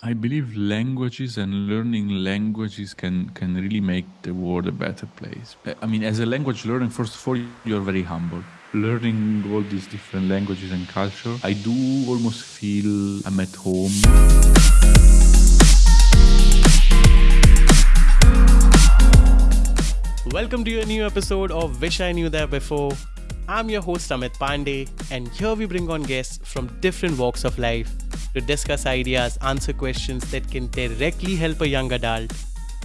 I believe languages and learning languages can can really make the world a better place. Uh, I mean, as a language learner, first of all, you're very humble. Learning all these different languages and culture, I do almost feel I'm at home. Welcome to a new episode of Wish I Knew That Before. I'm your host Amit Pandey, and here we bring on guests from different walks of life to discuss ideas, answer questions that can directly help a young adult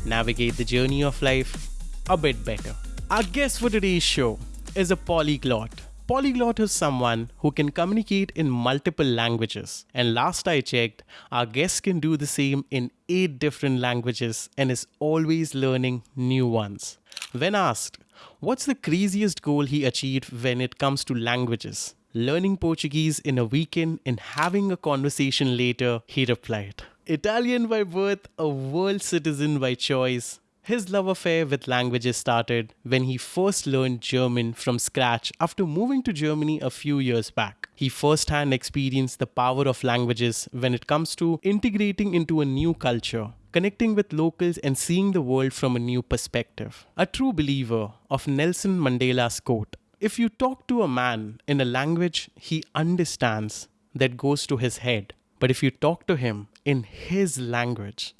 navigate the journey of life a bit better. Our guest for today's show is a polyglot. Polyglot is someone who can communicate in multiple languages. And last I checked, our guest can do the same in eight different languages and is always learning new ones. When asked, what's the craziest goal he achieved when it comes to languages? Learning Portuguese in a weekend and having a conversation later, he replied. Italian by birth, a world citizen by choice, his love affair with languages started when he first learned German from scratch after moving to Germany a few years back. He firsthand experienced the power of languages when it comes to integrating into a new culture, connecting with locals, and seeing the world from a new perspective. A true believer of Nelson Mandela's quote if you talk to a man in a language he understands, that goes to his head. But if you talk to him in his language,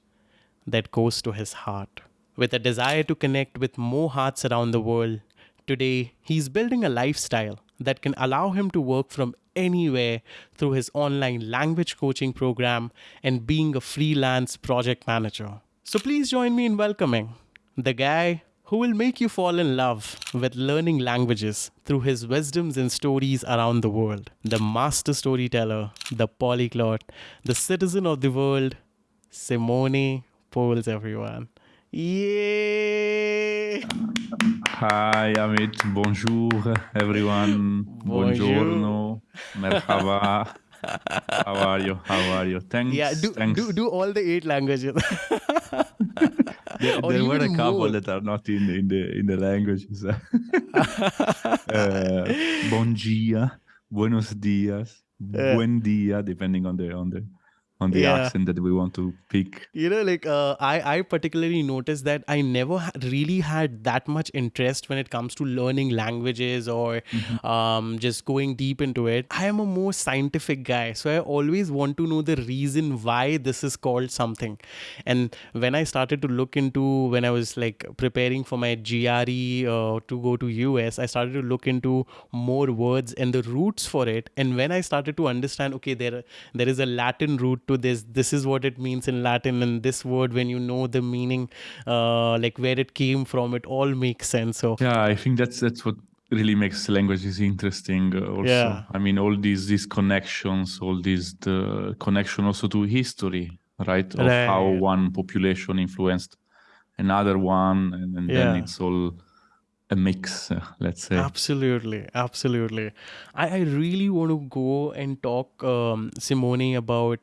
that goes to his heart. With a desire to connect with more hearts around the world, today he's building a lifestyle that can allow him to work from anywhere through his online language coaching program and being a freelance project manager. So please join me in welcoming the guy who will make you fall in love with learning languages through his wisdoms and stories around the world. The master storyteller, the polyglot, the citizen of the world, Simone Poles, everyone. Yay! Hi, Amit. Bonjour, everyone. Bonjour. Buongiorno. Merhaba. How are you? How are you? Thanks. Yeah, do, thanks. do, do all the eight languages. there, or there were a couple more. that are not in in the in the languages. uh, bon dia, buenos dias, Yeah. buen dia, depending on the on the on the Yeah. accent that we want to pick. you know like uh, i i particularly noticed that i never ha- really had that much interest when it comes to learning languages or um, just going deep into it i am a more scientific guy so i always want to know the reason why this is called something and when i started to look into when i was like preparing for my gre uh, to go to us i started to look into more words and the roots for it and when i started to understand okay there there is a latin root to this this is what it means in latin and this word when you know the meaning uh, like where it came from it all makes sense so Yeah, I think that's that's what really makes languages interesting. Uh, also, Yeah. I mean, all these these connections, all these the connection also to history, right? Of how one population influenced another one, and, and Yeah. then it's all a mix. uh, let's say. Absolutely, absolutely. I, I really want to go and talk, um, Simone, about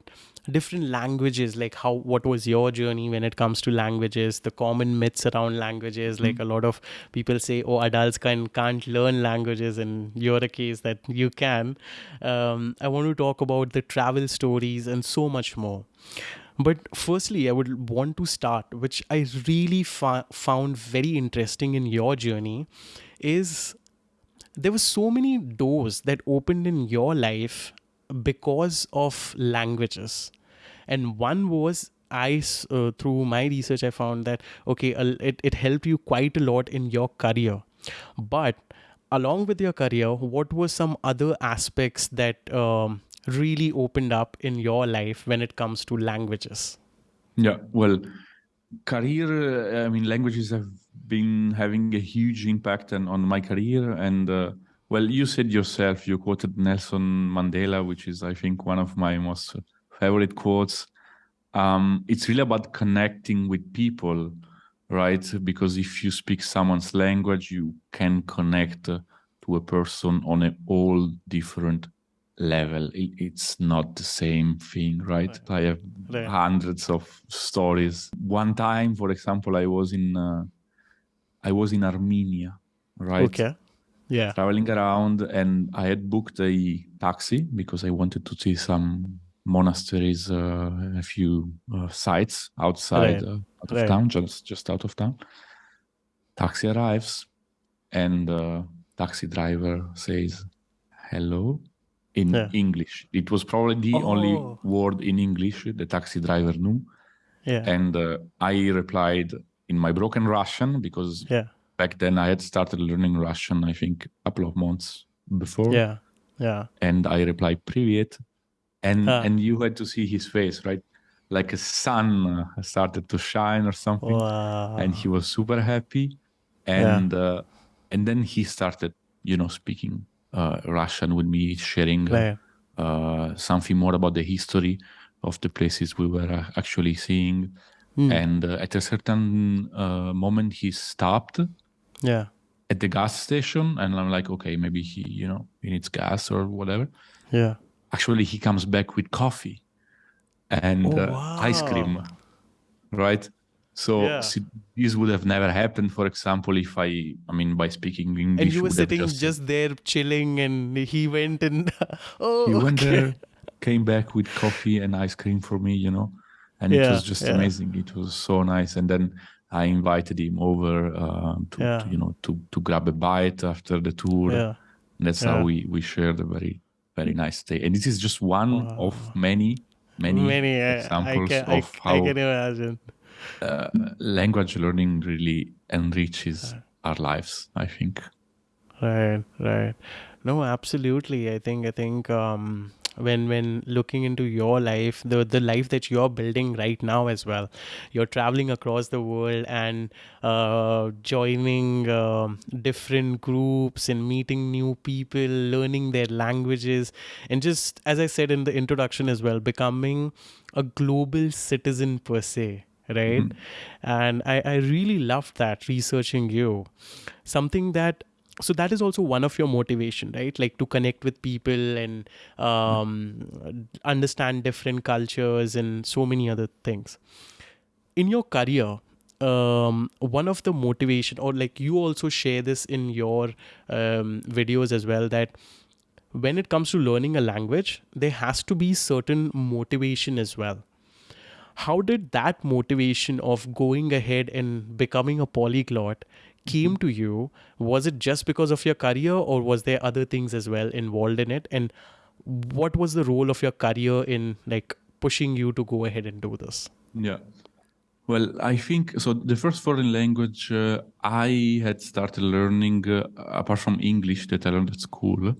different languages, like how what was your journey when it comes to languages, the common myths around languages. Like a lot of people say, oh, adults can can't learn languages, and you're a case that you can. Um, I want to talk about the travel stories and so much more. But firstly, I would want to start, which I really fa- found very interesting in your journey, is there were so many doors that opened in your life because of languages and one was I uh, through my research i found that okay it, it helped you quite a lot in your career but along with your career what were some other aspects that um, really opened up in your life when it comes to languages Yeah, well, career, uh, I mean, languages have been having a huge impact on, on my career. And, uh, well, you said yourself, you quoted Nelson Mandela, which is, I think, one of my most favorite quotes. Um, it's really about connecting with people, right? Because if you speak someone's language, you can connect to a person on a all different level. It, it's not the same thing, right? I have Right. hundreds of stories. One time, for example, I was in uh, I was in Armenia, right? okay yeah Traveling around, and I had booked a taxi because I wanted to see some monasteries, uh, a few uh, sites outside uh, out of town, just just out of town. Taxi arrives, and the taxi driver says, "Hello." In yeah. English, it was probably the oh. only word in English the taxi driver knew. Yeah. And uh, I replied in my broken Russian because yeah. back then I had started learning Russian, I think, a couple of months before. Yeah. Yeah. And I replied, Privet and and you had to see his face, right? Like a sun started to shine or something, Wow. and he was super happy, and uh, and then he started, you know, speaking uh, Russian with me, sharing uh, uh, something more about the history of the places we were uh, actually seeing. Hmm. And uh, at a certain uh, moment, he stopped Yeah. at the gas station, and I'm like, okay, maybe he, you know, he needs gas or whatever. Yeah. Actually, he comes back with coffee and Oh, uh, ice cream, right? So, Yeah. this would have never happened, for example, if I, I mean, by speaking English, And you were sitting just, just, there chilling, and he went and oh, he went there, came back with coffee and ice cream for me, you know, and it was just yeah. amazing. It was so nice. And then I invited him over um, to, Yeah. to, you know, to to grab a bite after the tour. Yeah. And that's Yeah. how we we shared a very very nice day. And this is just one of Wow. many many, Many. I, I examples can. Of I how can imagine. uh, language learning really enriches our lives. I think. Right, right. No, absolutely. I think I think um when when looking into your life, the the life that you're building right now as well, you're traveling across the world and uh, joining um, different groups and meeting new people, learning their languages, and just as I said in the introduction as well, becoming a global citizen per se. Right, and I, I really loved that researching you. Something that so that is also one of your motivation right? Like to connect with people and um, understand different cultures and so many other things. In your career um, one of the motivation or like you also share this in your um, videos as well that when it comes to learning a language there has to be certain motivation as well. How did that motivation of going ahead and becoming a polyglot came to you was it just because of your career or was there other things as well involved in it and what was the role of your career in like pushing you to go ahead and do this Yeah. Well, I think so. The first foreign language uh, I had started learning, uh, apart from English that I learned at school,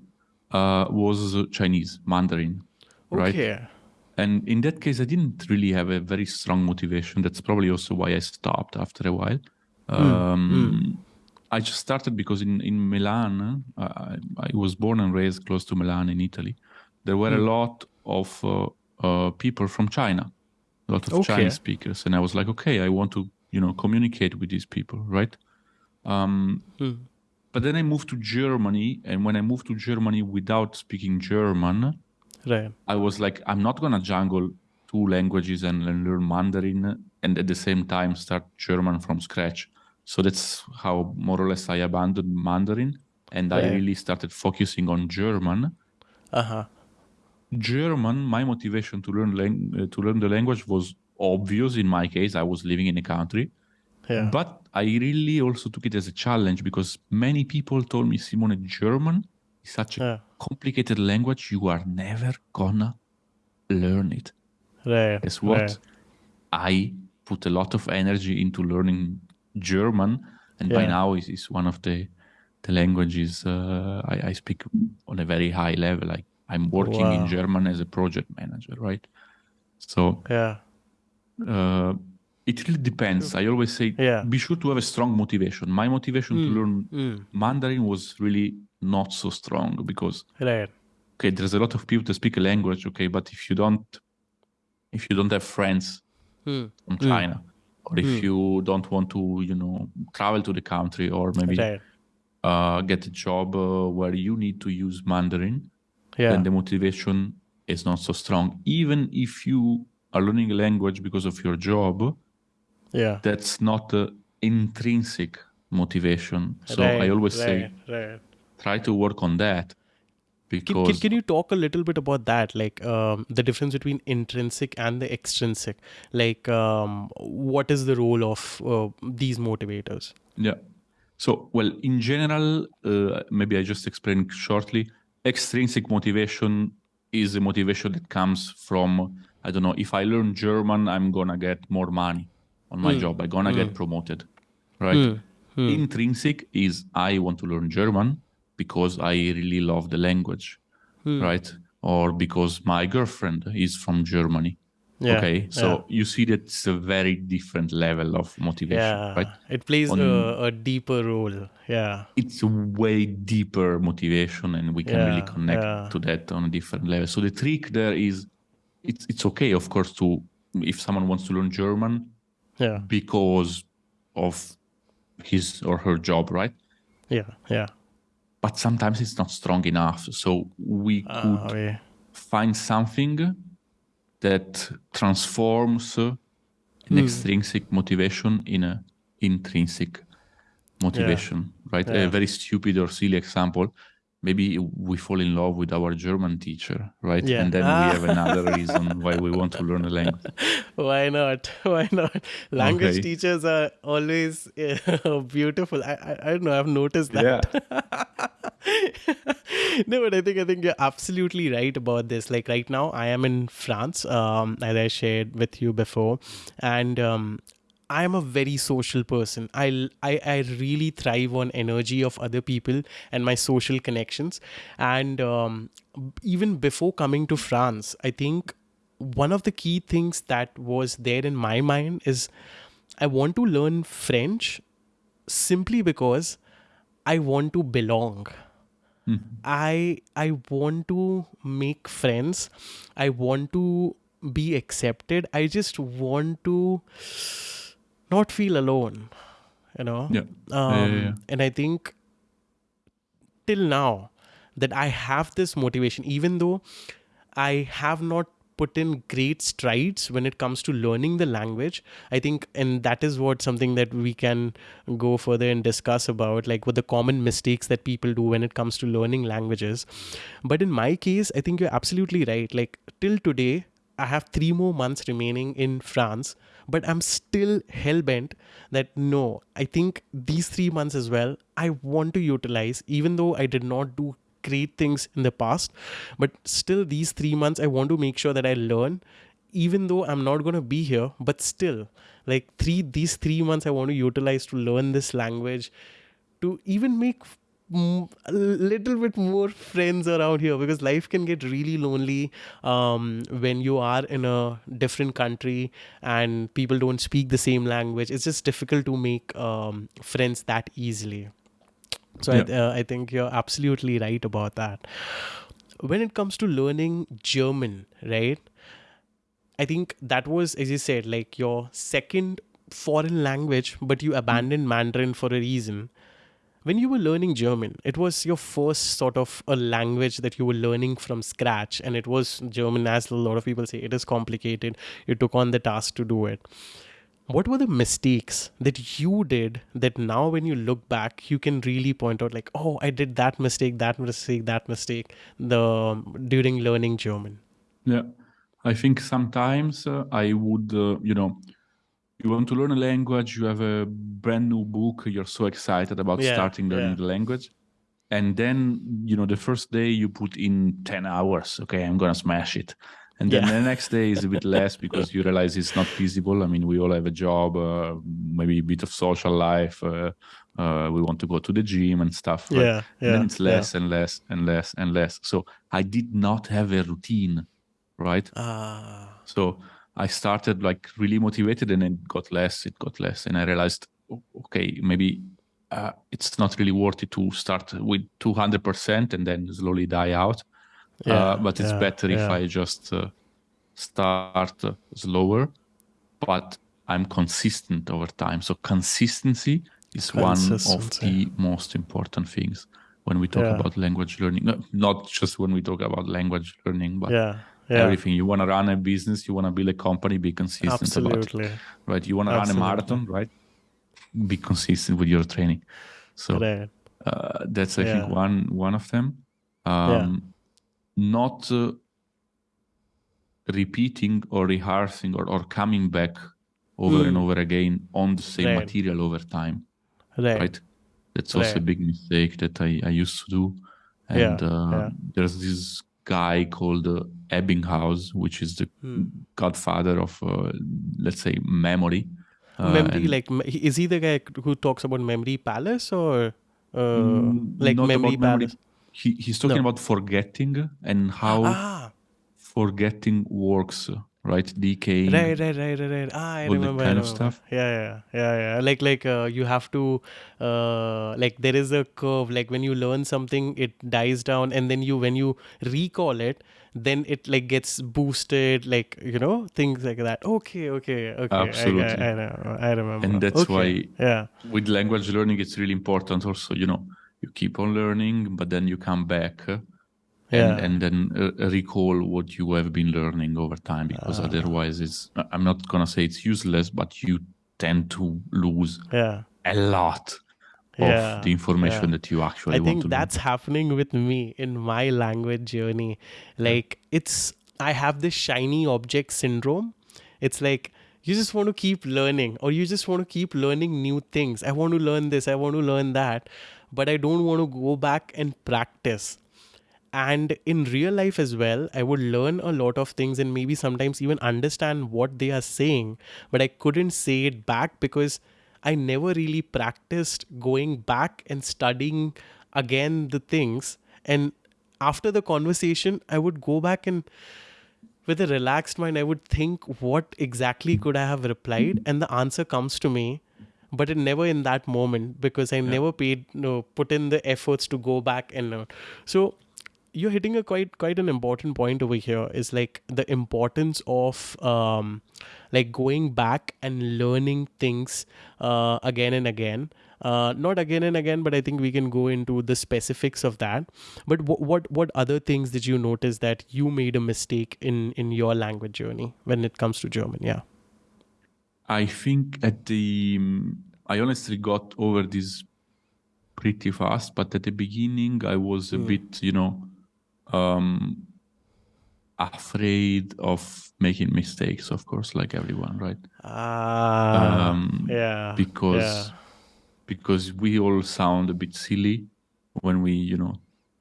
uh, was Chinese, Mandarin, right? okay And in that case, I didn't really have a very strong motivation. That's probably also why I stopped after a while. Um, I just started because in, in Milan, uh, I, I was born and raised close to Milan in Italy. There were a lot of uh, uh, people from China, a lot of Okay. Chinese speakers. And I was like, okay, I want to, you know, communicate with these people, right? Um, But then I moved to Germany. And when I moved to Germany without speaking German, right I was like, I'm not gonna jungle two languages and, and learn Mandarin and at the same time start German from scratch. So that's how more or less I abandoned Mandarin and I really started focusing on German. uh-huh German, my motivation to learn lang- uh, to learn the language was obvious. In my case, I was living in a country, yeah but I really also took it as a challenge because many people told me, Simone, German is such a yeah complicated language. You are never gonna learn it. Guess what? I put a lot of energy into learning German, and by now is is one of the the languages uh, I, I speak on a very high level. I, I'm working Wow. in German as a project manager, right? So yeah uh, it really depends. I always say, Yeah. be sure to have a strong motivation. My motivation to learn Mm. Mandarin was really not so strong because right okay, there's a lot of people that speak a language, okay, but if you don't, if you don't have friends Hmm. from China, or if you don't want to, you know, travel to the country, or maybe right uh, get a job uh, where you need to use Mandarin, yeah. then the motivation is not so strong. Even if you are learning a language because of your job, yeah. that's not uh, intrinsic motivation. So right, I always right, say, try to work on that because Can, can, can you talk a little bit about that, like um, the difference between intrinsic and the extrinsic? Like, um, what is the role of uh, these motivators? Yeah. So, well, in general, uh, maybe I just explain shortly. Extrinsic motivation is a motivation that comes from, I don't know, if I learn German, I'm gonna get more money on my job. I'm gonna get promoted, right? Intrinsic is I want to learn German because I really love the language, hmm. right? Or because my girlfriend is from Germany. Yeah, okay, so you see that it's a very different level of motivation, Yeah, right? it plays On- a, a deeper role. Yeah, it's a way deeper motivation and we can really connect yeah. to that on a different level so the trick there is it's it's okay of course to if someone wants to learn german yeah, because of his or her job right yeah, yeah. But sometimes it's not strong enough so we could Ah, okay. find something that transforms uh, an Hmm. extrinsic motivation in an intrinsic motivation right Yeah. a very stupid or silly example maybe we fall in love with our german teacher right Yeah. and then Ah. we have another reason why we want to learn a language Why not? Why not? Language Okay. teachers are always uh, beautiful. I, I I don't know. I've noticed that. Yeah. no, but I think I think you're absolutely right about this. Like right now, I am in France, um, as I shared with you before, and um, I am a very social person. I, I I really thrive on energy of other people and my social connections. And um, even before coming to France, I think one of the key things that was there in my mind is I want to learn French simply because I want to belong. I I want to make friends. I want to be accepted. I just want to not feel alone. You know. yeah Um, Yeah, yeah, yeah. And I think till now that I have this motivation, even though I have not put in great strides when it comes to learning the language. I think, and that is what something that we can go further and discuss about, like what the common mistakes that people do when it comes to learning languages. But in my case, I think you're absolutely right. Like till today, I have three more months remaining in France, but I'm still hell bent that no, I think these three months as well, I want to utilize, even though I did not do great things in the past, but still these three months, I want to make sure that I learn, even though I'm not going to be here, but still, like three, these three months, I want to utilize to learn this language, to even make a little bit more friends around here because life can get really lonely um, when you are in a different country and people don't speak the same language. It's just difficult to make um, friends that easily. So I, uh, I think you're absolutely right about that. When it comes to learning German, right? I think that was, as you said, like your second foreign language, but you abandoned Mandarin for a reason. When you were learning German, it was your first sort of a language that you were learning from scratch, and it was German, as a lot of people say, it is complicated. You took on the task to do it. What were the mistakes that you did that now, when you look back, you can really point out, like, oh, I did that mistake, that mistake, that mistake, the during learning German. Yeah, I think sometimes uh, I would, uh, you know, you want to learn a language, you have a brand new book, you're so excited about Yeah, starting learning yeah. the language. And then, you know, the first day you put in 10 hours, okay, I'm going to smash it. And then Yeah. the next day is a bit less because you realize it's not feasible. I mean, we all have a job, uh, maybe a bit of social life. Uh, uh, we want to go to the gym and stuff. right? Yeah, and then it's less and less and less and less. So I did not have a routine, right? Ah, So I started like really motivated and it got less, it got less. And I realized, okay, maybe uh, it's not really worth it to start with 200% and then slowly die out. Yeah, uh, but it's yeah, better if. I just uh, start uh, slower, but I'm consistent over time. So consistency is one of the most important things when we talk Yeah. about language learning. No, Not just when we talk about language learning, but yeah, yeah, everything. You want to run a business, you want to build a company, be consistent about it, absolutely. right? You want to run a marathon, right? Be consistent with your training. So Right. uh, that's I Yeah. think one one of them. Um, not uh, repeating or rehearsing or, or coming back over and Hmm. over again on the same Right. material over time Right. right that's also a big mistake that i, I used to do Yeah, and uh, yeah. there's this guy called uh, ebbinghaus which is the Hmm. godfather of uh, let's say memory Uh, memory, like, is he the guy who talks about memory palace or uh, Mm, like memory about memory. palace? he, he's talking No. about forgetting and how Ah, forgetting works right decaying right, right, right, right, right. Ah, I all that remember. I kind of stuff. Yeah, yeah, yeah, yeah. Like, like uh, you have to, uh, like, there is a curve. Like when you learn something, it dies down, and then you, when you recall it, then it like gets boosted. Like you know, things like that. Okay, okay, okay. I- Absolutely. I, I, know, I remember. And that's Okay, why- Yeah. with language learning it's really important also you know you keep on learning but then you come back Yeah. and, and then uh, recall what you have been learning over time because Ah. otherwise it's i'm not gonna say it's useless but you tend to lose Yeah. a lot of Yeah, the information yeah. that you actually I want think that's happening with me in my language journey. Like it's I have this shiny object syndrome. It's like you just want to keep learning or you just want to keep learning new things. I want to learn this, I want to learn that, but I don't want to go back and practice. And in real life as well, I would learn a lot of things and maybe sometimes even understand what they are saying, but I couldn't say it back because I never really practiced going back and studying again the things. And after the conversation, I would go back and with a relaxed mind, I would think what exactly could I have replied, and the answer comes to me, but it never in that moment because I never paid no put in the efforts to go back and learn. So you're hitting a quite quite an important point over here is like the importance of um like going back and learning things uh, again and again. Uh, not again and again but i think we can go into the specifics of that. But what what what other things did you notice that you made a mistake in in your language journey when it comes to german? Yeah. I think at the um, I honestly got over this pretty fast, but at the beginning I was a Hmm. bit, you know, um, afraid of making mistakes. Of course, like everyone, right? ah Um, yeah Because yeah. because we all sound a bit silly when we, you know,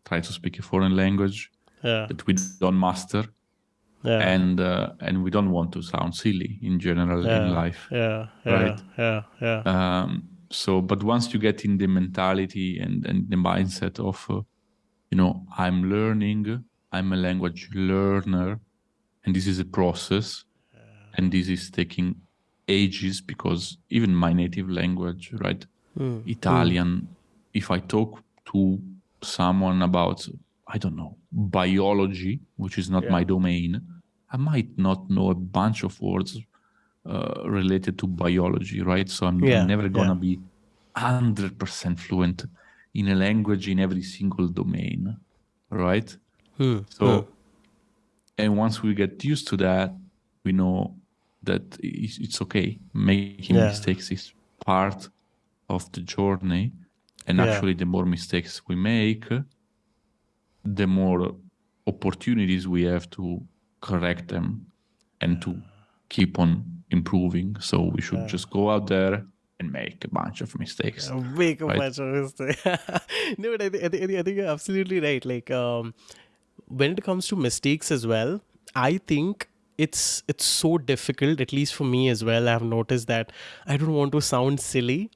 try to speak a foreign language yeah that we don't master, yeah and uh, and we don't want to sound silly in general in life. yeah yeah right? yeah yeah um, so but once you get in the mentality and, and the mindset of uh, you know i'm learning i'm a language learner and this is a process. And this is taking ages because even my native language right? Hmm. italian if i talk to someone about i don't know biology which is not my domain i might not know a bunch of words uh, related to biology right? So i'm, Yeah, never gonna yeah. be 100% fluent in a language in every single domain right Hmm. so Hmm. and once we get used to that we know that it's, it's okay making Yeah. mistakes is part of the journey and Yeah. actually the more mistakes we make the more opportunities we have to correct them and to keep on improving so we should just go out there and make a bunch of mistakes Make a Right. bunch of mistakes. no, but I, thi- I, thi- I think you're absolutely right. Like, um, when it comes to mistakes as well, I think it's it's so difficult. At least for me as well, I've noticed that I don't want to sound silly,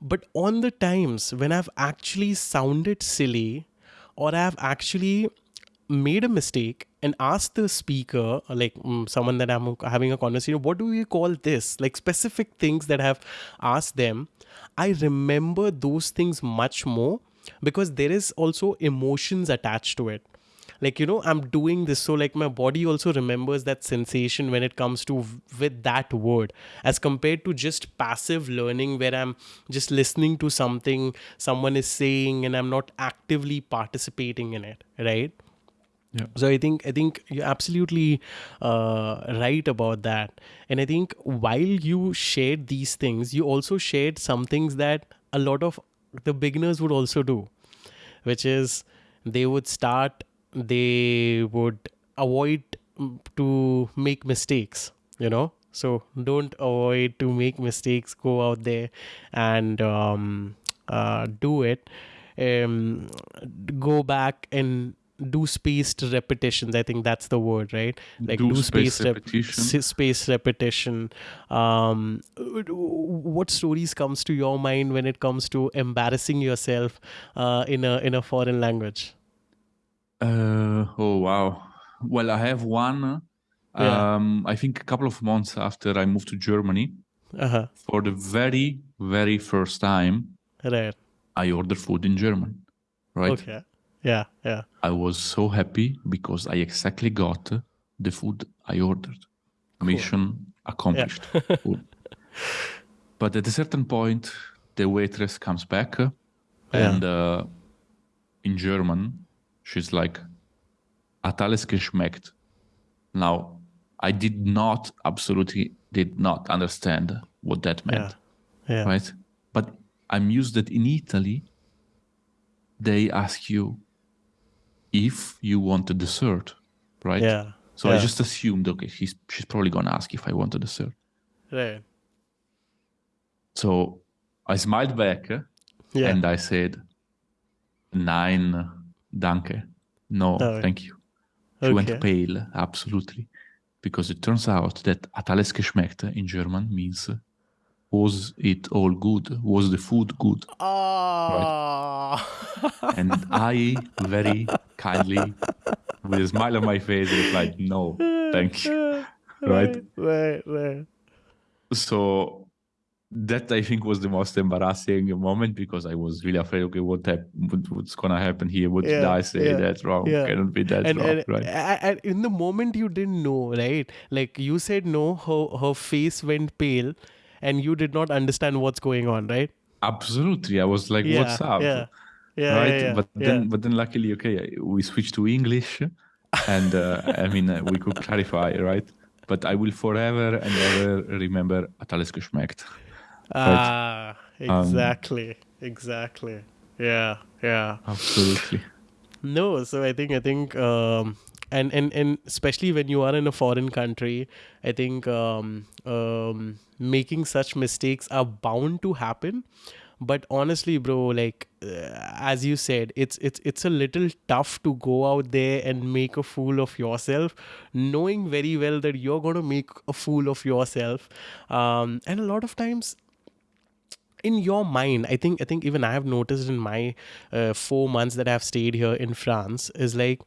but on the times when I've actually sounded silly, or I've actually made a mistake and ask the speaker, like mm, someone that I'm having a conversation, what do we call this? Like specific things that I've asked them, I remember those things much more because there is also emotions attached to it. Like, you know, I'm doing this, so like my body also remembers that sensation when it comes to with that word as compared to just passive learning where I'm just listening to something someone is saying and I'm not actively participating in it, right? Yeah. So I think I think you're absolutely uh, right about that, and I think while you shared these things, you also shared some things that a lot of the beginners would also do, which is they would start they would avoid mm, to make mistakes you know? So don't avoid to make mistakes go out there and um, uh, do it. Um, go back and do spaced repetitions i think that's the word right like Do do, spaced spaced rep- repetition. s- repetition um what stories comes to your mind when it comes to embarrassing yourself uh, in a in a foreign language Uh, oh wow. Well, I have one. Yeah. Um, I think a couple of months after I moved to Germany, uh-huh for the very, very first time, right I ordered food in German. Right. okay yeah yeah I was so happy because I exactly got the food I ordered. Mission accomplished. Cool. But at a certain point, the waitress comes back uh, and uh, in German, she's like, hat alles geschmeckt. Now, I did not, absolutely did not understand what that meant, yeah yeah right? But I'm used that in Italy, they ask you if you want a dessert, right? yeah So I just assumed, okay, she's she's probably gonna ask if I want a dessert. right So I smiled back uh, yeah and I said, Nein, danke. No, Oh, thank you. She went pale, absolutely. Because it turns out that hat alles geschmeckt in German means was it all good? Was the food good? And I very kindly, with a smile on my face, replied, No, thank you. Right? right right so that I think was the most embarrassing moment because I was really afraid. Okay, what hap- what, what's gonna happen here? What did I say? yeah, That's wrong. yeah. Cannot be that and, wrong, and, right? and in the moment you didn't know right like you said no her her face went pale and you did not understand what's going on right Absolutely. I was like, yeah "What's up?" yeah yeah right? yeah, but then, but then, luckily, okay, we switched to English, and uh, I mean, uh, we could clarify, right? But I will forever and ever remember alles geschmeckt. ah Um, exactly exactly yeah yeah Absolutely. No, so I think I think um, and and and especially when you are in a foreign country, I think um, um, making such mistakes are bound to happen. But honestly, bro, like uh, as you said, it's it's it's a little tough to go out there and make a fool of yourself, knowing very well that you're gonna make a fool of yourself. Um, and a lot of times in your mind i think i think even i have noticed in my uh, 4 months that i've stayed here in france is like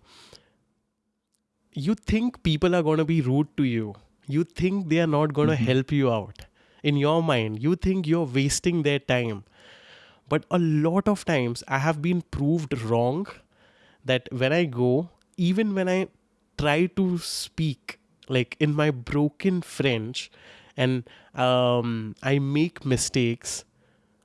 you think people are going to be rude to you. You think they are not going to help you out. In your mind you think you're wasting their time. But a lot of times i have been proved wrong that when i go even when i try to speak like in my broken french and um, i make mistakes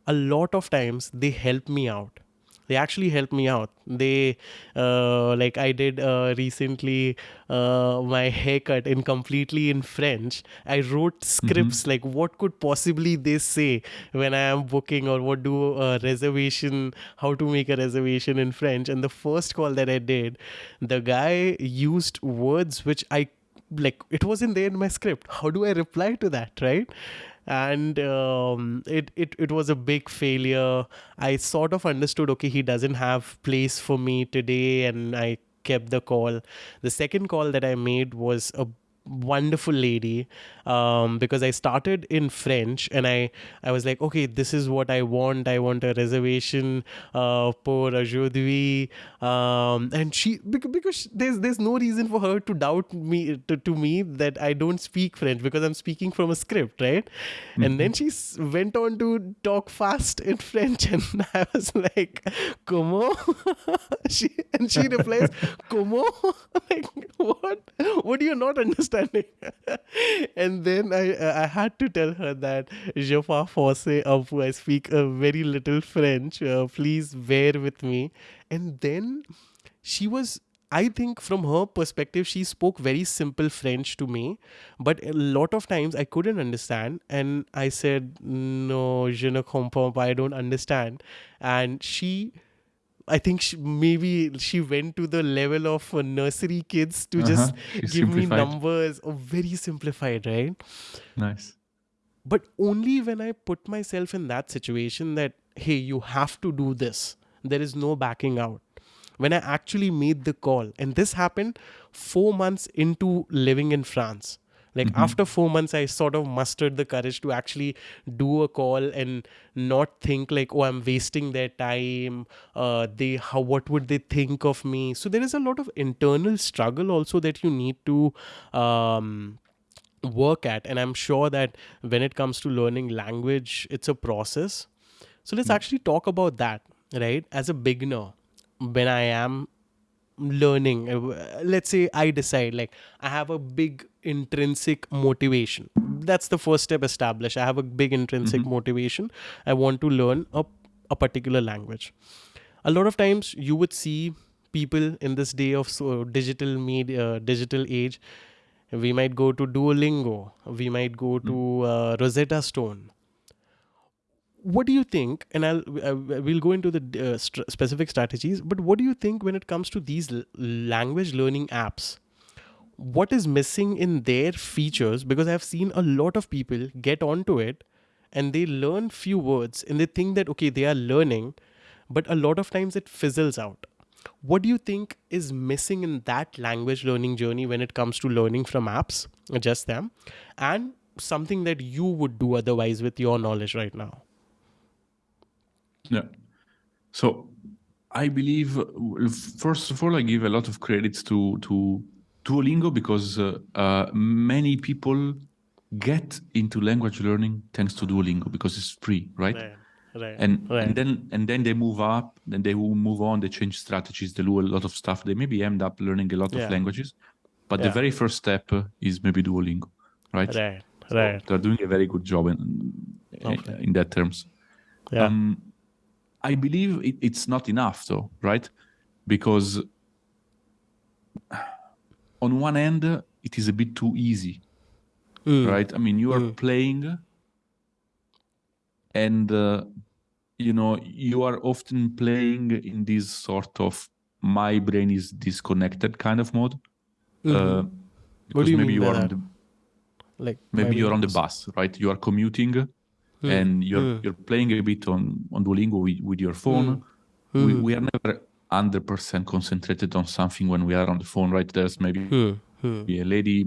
a lot of times they help me out they actually help me out. They uh, like i did uh, recently uh, my haircut in completely in french. I wrote scripts like what could possibly they say when i am booking or what do a reservation how to make a reservation in french? And the first call that i did the guy used words which i like it wasn't there in my script. How do i reply to that right and um, it, it it was a big failure. I sort of understood okay he doesn't have place for me today and i kept the call. The second call that i made was a wonderful lady um, because I started in French and I I was like okay this is what I want. I want a reservation uh, pour aujourd'hui um, and she because there's there's no reason for her to doubt me to, to me that I don't speak French because I'm speaking from a script right? And then she went on to talk fast in French and I was like comment she and she replies comment like what? What do you not understanding. And then I I had to tell her that je parle français peu. I speak a very little French. Uh, please bear with me. And then she was I think from her perspective, she spoke very simple French to me, but a lot of times I couldn't understand. And I said, No, je ne comprends pas, I don't understand. And she I think she, maybe she went to the level of uh, nursery kids to Uh-huh. just give me numbers. Oh, very simplified, right? Nice. But only when I put myself in that situation that, hey, you have to do this. There is no backing out. When I actually made the call, and this happened four months into living in France. Like after four months, I sort of mustered the courage to actually do a call and not think like, oh, I'm wasting their time. Uh, they how what would they think of me? So there is a lot of internal struggle also that you need to um, work at. And i'm sure that when it comes to learning language it's a process. So let's actually talk about that right? As a beginner when i am learning. Uh, let's say i decide like i have a big intrinsic motivation. That's the first step established. I have a big intrinsic motivation. I want to learn a, a particular language. A lot of times you would see people in this day of so digital media digital age we might go to duolingo we might go to uh, rosetta stone what do you think and i'll uh, we'll go into the uh, st- specific strategies but what do you think when it comes to these language learning apps what is missing in their features? Because i've seen a lot of people get onto it and they learn few words and they think that okay they are learning but a lot of times it fizzles out. What do you think is missing in that language learning journey when it comes to learning from apps just them and something that you would do otherwise with your knowledge right now Yeah. So I believe, first of all, I give a lot of credits to to Duolingo because uh, uh, many people get into language learning thanks to Duolingo because it's free, right? right right And right and then and then they move up, then they will move on, they change strategies, they do a lot of stuff. They maybe end up learning a lot Yeah. of languages, but the very first step uh, is maybe Duolingo, right? right So right They're doing a very good job in Okay. in that terms. yeah Um, I believe it, it's not enough, though, right? Because on one end, it is a bit too easy, Mm. right? I mean, you are playing, and uh, you know you are often playing in this sort of my brain is disconnected kind of mode. Uh, Mhm. because do you maybe mean you are on the like maybe you're on the bus, right? You are commuting, and you're you're playing a bit on on Duolingo with, with your phone. We, we are never hundred percent concentrated on something when we are on the phone, right? There's maybe a lady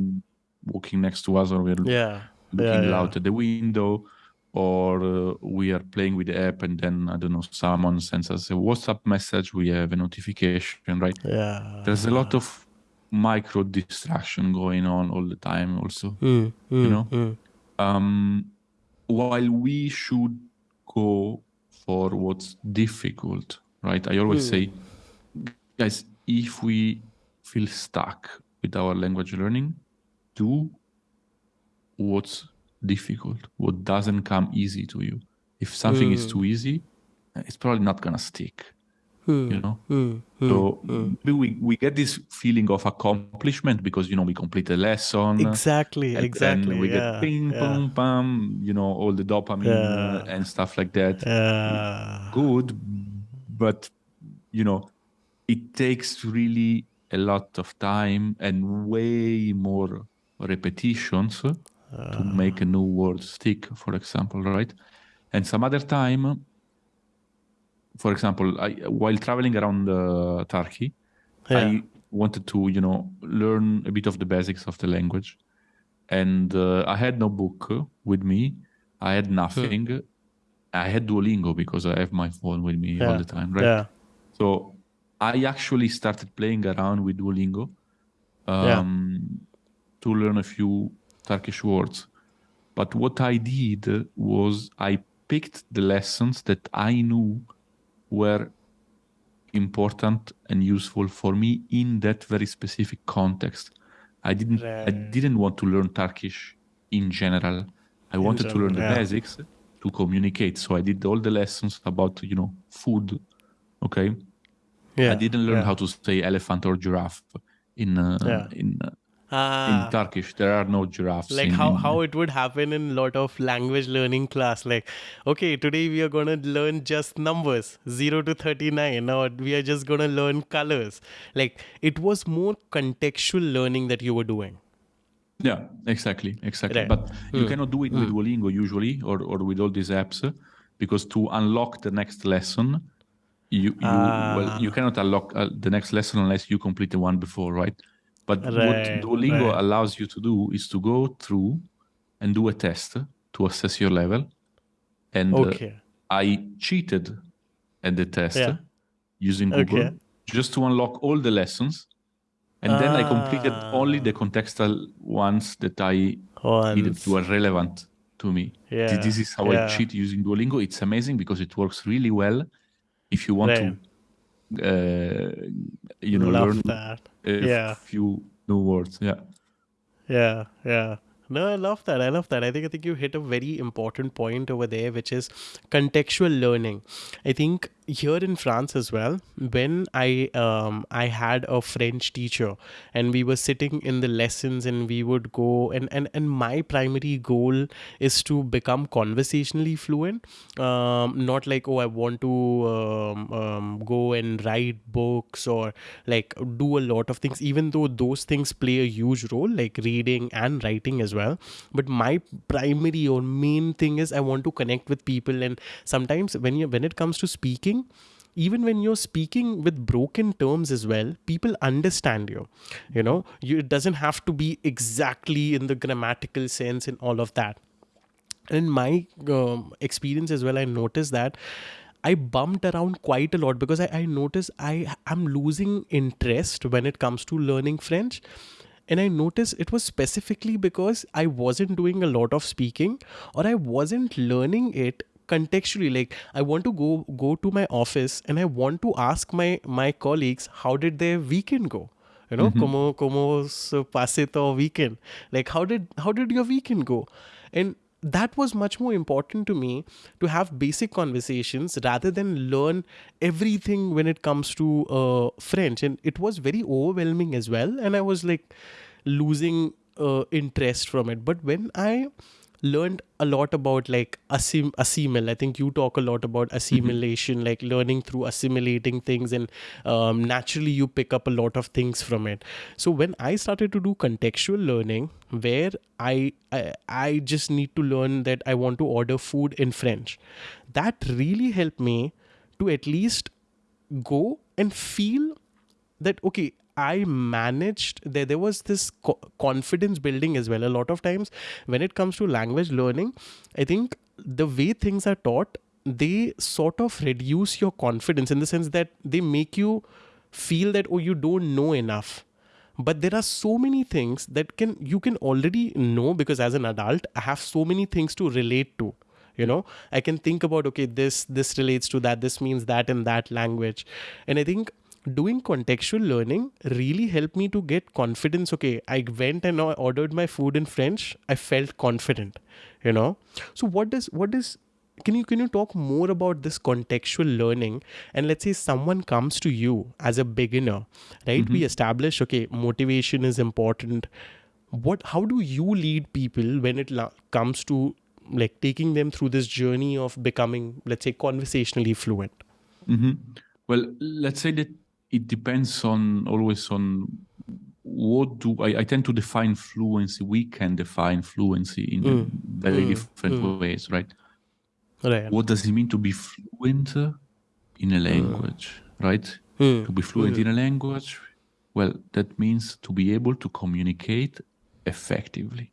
walking next to us, or we're yeah looking yeah, out at the window, or uh, we are playing with the app, and then I don't know, someone sends us a WhatsApp message. We have a notification, right? yeah There's a lot of micro distraction going on all the time, also Hmm, hmm, know? hmm. um, while we should go for what's difficult, right? I always hmm. say, guys, if we feel stuck with our language learning, do what's difficult, what doesn't come easy to you. If something is hmm. too easy, it's probably not gonna stick. Mm, you know, Hmm, so mm. maybe we, we get this feeling of accomplishment because you know we complete a lesson, uh, exactly and exactly we yeah, get ping, yeah, pong, pam, you know, all the dopamine uh, Yeah. and stuff like that. yeah. Good, but you know, it takes really a lot of time and way more repetitions to ah. make a new word stick, for example, right? And some other time, for example, I, while traveling around uh, Turkey, Yeah. I wanted to, you know, learn a bit of the basics of the language, and uh, I had no book with me. I had nothing. I had Duolingo because I have my phone with me all the time, right? yeah So I actually started playing around with Duolingo Yeah. um, to learn a few Turkish words. But what I did was I picked the lessons that I knew were important and useful for me in that very specific context. I didn't I didn't want to learn Turkish in general. I wanted to learn the yeah. basics to communicate. So I did all the lessons about, you know, food. Okay. yeah I didn't learn yeah. how to say elephant or giraffe in uh, in uh, Ah, in Turkish. There are no giraffes. like in, how how it would happen in a lot of language learning class like okay today we are going to learn just numbers 0 to 39 or we are just going to learn colors like it was more contextual learning that you were doing Yeah, exactly, exactly. Right. But you Mm. cannot do it with Duolingo usually, or, or with all these apps, uh, because to unlock the next lesson, you you well Ah. you cannot unlock uh, the next lesson unless you complete the one before, right? But what Duolingo right. allows you to do is to go through and do a test to assess your level. And uh, okay I cheated at the test Yeah. using Google Okay. just to unlock all the lessons. And then I completed only the contextual ones that I needed Once. were relevant to me. Yeah, This is how I cheat using Duolingo. It's amazing because it works really well if you want Right. to, uh, Uh, you know, love learn that a Yeah. few new words. Yeah. Yeah, yeah. No, I love that. I love that. I think I think you hit a very important point over there, which is contextual learning. I think here in France as well, when I um I had a French teacher and we were sitting in the lessons and we would go and and, and my primary goal is to become conversationally fluent. Um, not like oh I want to um, um, go and write books or like do a lot of things even though those things play a huge role like reading and writing as well but my primary or main thing is i want to connect with people and sometimes when you when it comes to speaking even when you're speaking with broken terms as well people understand you. You know you, it doesn't have to be exactly in the grammatical sense and all of that. In my um, experience as well i noticed that i bumped around quite a lot because i, I noticed i am losing interest when it comes to learning french. And i noticed it was specifically because i wasn't doing a lot of speaking or i wasn't learning it contextually like i want to go go to my office and i want to ask my my colleagues how did their weekend go? You know como como se pase to weekend. Like how did how did your weekend go? And that was much more important to me to have basic conversations rather than learn everything when it comes to uh, french. And it was very overwhelming as well. And i was like losing uh, interest from it. But when i learned a lot about like assim- assimil. I think you talk a lot about assimilation like learning through assimilating things and um, naturally you pick up a lot of things from it. So when i started to do contextual learning where I, I i just need to learn that i want to order food in french that really helped me to at least go and feel that okay i managed there there was this co- confidence building as well a lot of times. When it comes to language learning i think the way things are taught they sort of reduce your confidence in the sense that they make you feel that oh you don't know enough. But there are so many things that can you can already know because as an adult i have so many things to relate to you know? I can think about okay this this relates to that this means that in that language. And i think doing contextual learning really helped me to get confidence. Okay i went and I ordered my food in french. I felt confident you know. So what does what is can you can you talk more about this contextual learning? And let's say someone comes to you as a beginner right? We establish okay motivation is important. What how do you lead people when it la- comes to like taking them through this journey of becoming let's say conversationally fluent? Hmm Well, let's say that it depends on always on what do I, I tend to define fluency. We can define fluency in mm. very mm. different mm. ways, right? right What does it mean to be fluent in a language, right? To be fluent in a language, well, that means to be able to communicate effectively,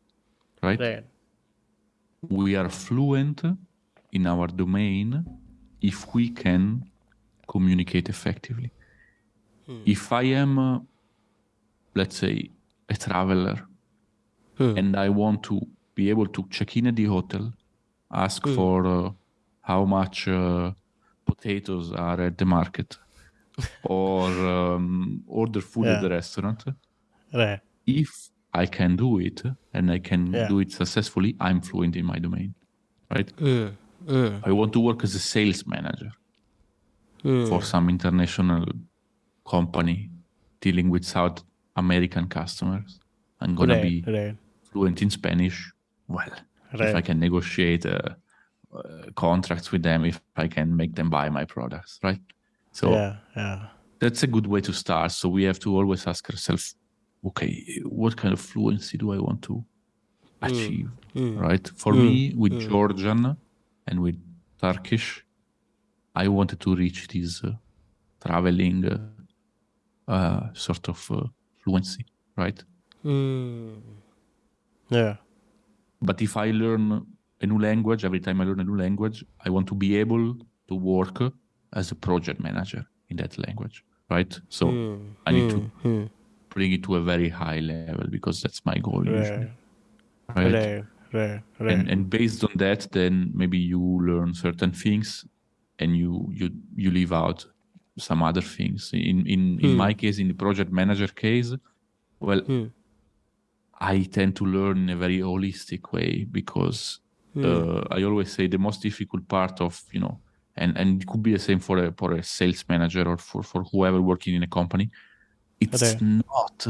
right? right we are fluent in our domain if we can communicate effectively. If I am, uh, let's say, a traveler and I want to be able to check in at the hotel, ask for uh, how much uh, potatoes are at the market, or um, order food at the restaurant, right. if I can do it and I can Yeah. do it successfully, I'm fluent in my domain, right? I want to work as a sales manager for some international company dealing with South American customers. I'm gonna Right, be right. fluent in Spanish. Well, if I can negotiate uh, uh, contracts with them, if I can make them buy my products, right? So yeah, yeah. that's a good way to start. So we have to always ask ourselves, okay, what kind of fluency do I want to achieve, right? For me, with Georgian and with Turkish, I wanted to reach this uh, traveling uh, sort of uh, fluency, right? Mm. Yeah. But if I learn a new language, every time I learn a new language, I want to be able to work as a project manager in that language, right? So I need to Hmm. bring it to a very high level because that's my goal usually, Right. Right. Right. And, and based on that, then maybe you learn certain things and you you you leave out some other things. In in in my case, in the project manager case, well, Hmm. I tend to learn in a very holistic way because uh, I always say the most difficult part of you know, and and it could be the same for a for a sales manager or for for whoever working in a company. It's Okay. not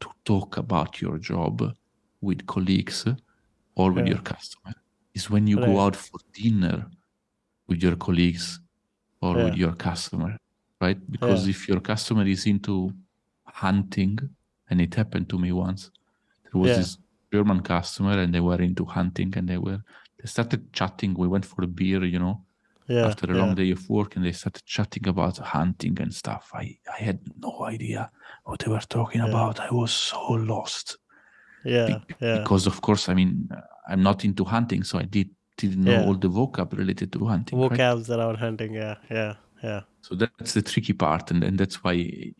to talk about your job with colleagues or with Yeah. your customer. It's when you Right. go out for dinner with your colleagues or with your customer, right? Because Yeah. if your customer is into hunting, and it happened to me once, there was Yeah. this German customer and they were into hunting and they were they started chatting. We went for a beer, you know, Yeah. after a long day of work and they started chatting about hunting and stuff. I, I had no idea what they were talking about. I was so lost Yeah. Yeah. because, of course, I mean, uh, I'm not into hunting, so I did didn't know all the vocab related to hunting. right? Vocabs around hunting. Yeah. Yeah. Yeah. So that's the tricky part, and, and that's why.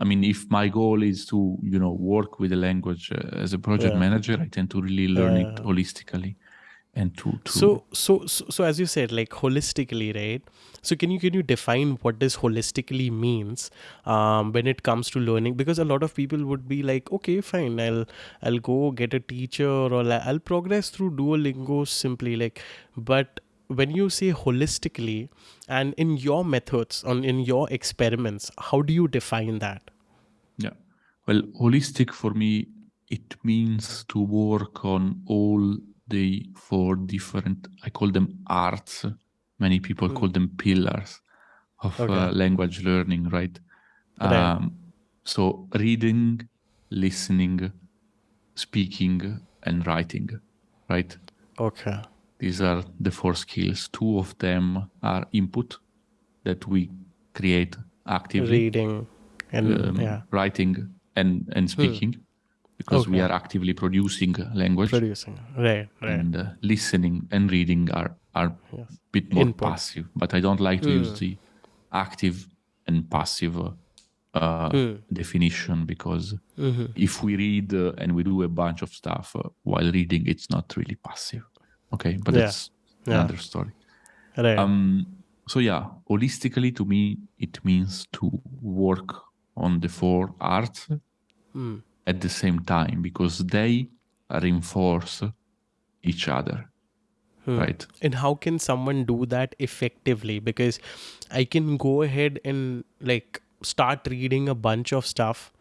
I mean, if my goal is to, you know, work with a language uh, as a project Yeah. manager, I tend to really learn it holistically, and to, to So, so, so, so, as you said, like holistically, right? So, can you can you define what this holistically means um, when it comes to learning? Because a lot of people would be like, okay, fine, I'll I'll go get a teacher or I'll I'll progress through Duolingo simply, like, but when you say holistically and in your methods on in your experiments how do you define that Yeah. Well, holistic for me, it means to work on all the four different, I call them arts. Many people call them pillars of uh, language learning, right? Right. Um, so reading, listening, speaking, and writing, right? okay These are the four skills. Two of them are input that we create actively. Reading and um, yeah. writing and and speaking because we are actively producing language. Producing. Right right. And uh, listening and reading are are a bit more Input. passive but i don't like to use the active and passive uh, uh, definition because if we read uh, and we do a bunch of stuff uh, while reading it's not really passive okay but Yeah. that's Yeah. another story right um, so yeah, holistically to me, it means to work on the four arts Hmm. at the same time because they reinforce each other, Hmm. right? and how can someone do that effectively because i can go ahead and like start reading a bunch of stuff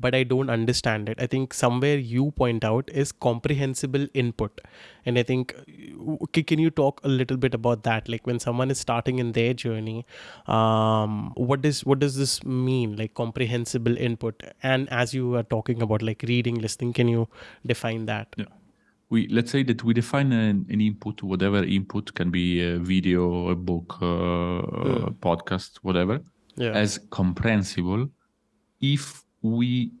but i don't understand it. I think somewhere you point out is comprehensible input. And i think can you talk a little bit about that? Like when someone is starting in their journey um what does what does this mean like comprehensible input? And as you are talking about like reading listening can you define that? Yeah. We let's say that we define an, an input, whatever input can be a video, a book, uh, a podcast, whatever, yeah. as comprehensible if we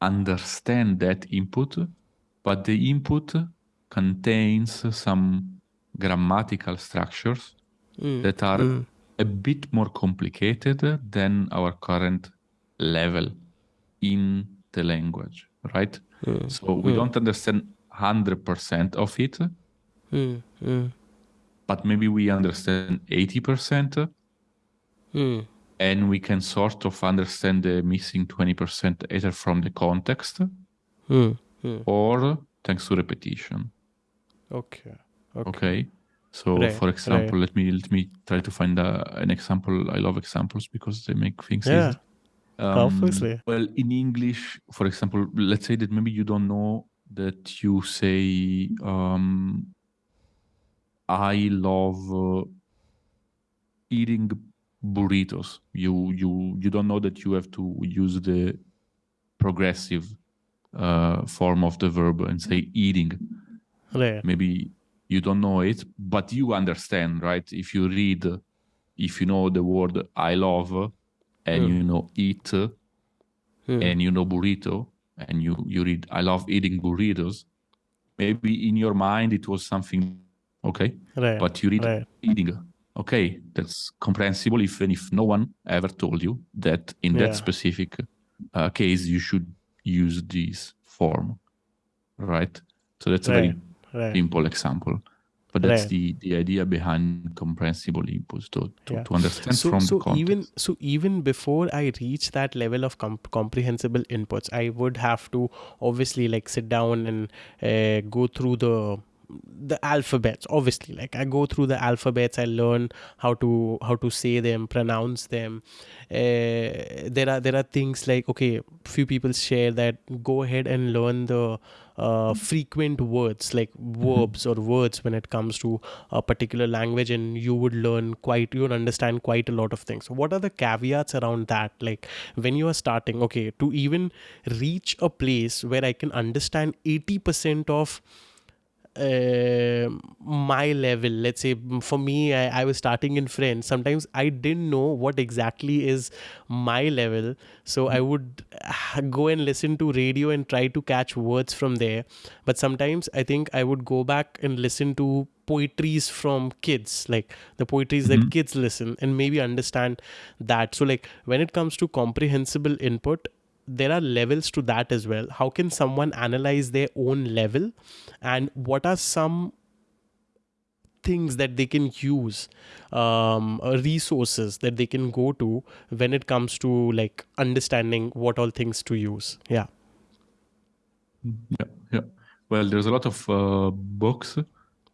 understand that input, but the input contains some grammatical structures mm. that are mm. a bit more complicated than our current level in the language, right? Mm. So we don't understand 100% of it, Hmm. Hmm. but maybe we understand 80%. And we can sort of understand the missing 20% either from the context Hmm. Hmm. or thanks to repetition Okay. Okay. okay so Right, for example let me let me try to find a, an example i love examples because they make things Yeah. easy Um, Obviously. Well, in English, for example, let's say that maybe you don't know that you say, um, I love uh, eating burritos. You you you don't know that you have to use the progressive uh, form of the verb and say eating. Right. Maybe you don't know it, but you understand, right? If you read, if you know the word I love and you know eat and you know burrito and you, you read I love eating burritos, maybe in your mind it was something okay, but you read Right. eating. Okay, that's comprehensible even if no one ever told you that in Yeah. that specific uh, case you should use this form, right? So that's a very Right. Right. simple example but that's Right. the the idea behind comprehensible inputs to to, Yeah. to understand so from so the context. even so even before i reach that level of com- comprehensible inputs i would have to obviously like sit down and uh, go through the the alphabets obviously. Like i go through the alphabets i learn how to how to say them pronounce them. Uh, there are there are things like okay few people share that go ahead and learn the uh, frequent words like verbs or words when it comes to a particular language and you would learn quite you would understand quite a lot of things. What are the caveats around that? Like when you are starting okay to even reach a place where i can understand 80% of uh, my level. Let's say for me I, I was starting in french sometimes i didn't know what exactly is my level. So i would ah, go and listen to radio and try to catch words from there. But sometimes i think i would go back and listen to poetries from kids like the poetries that kids listen and maybe understand that. So like when it comes to comprehensible input there are levels to that as well. How can someone analyze their own level? And what are some things that they can use um, uh, resources that they can go to when it comes to like understanding what all things to use? Yeah. Yeah yeah. Well there's a lot of uh, books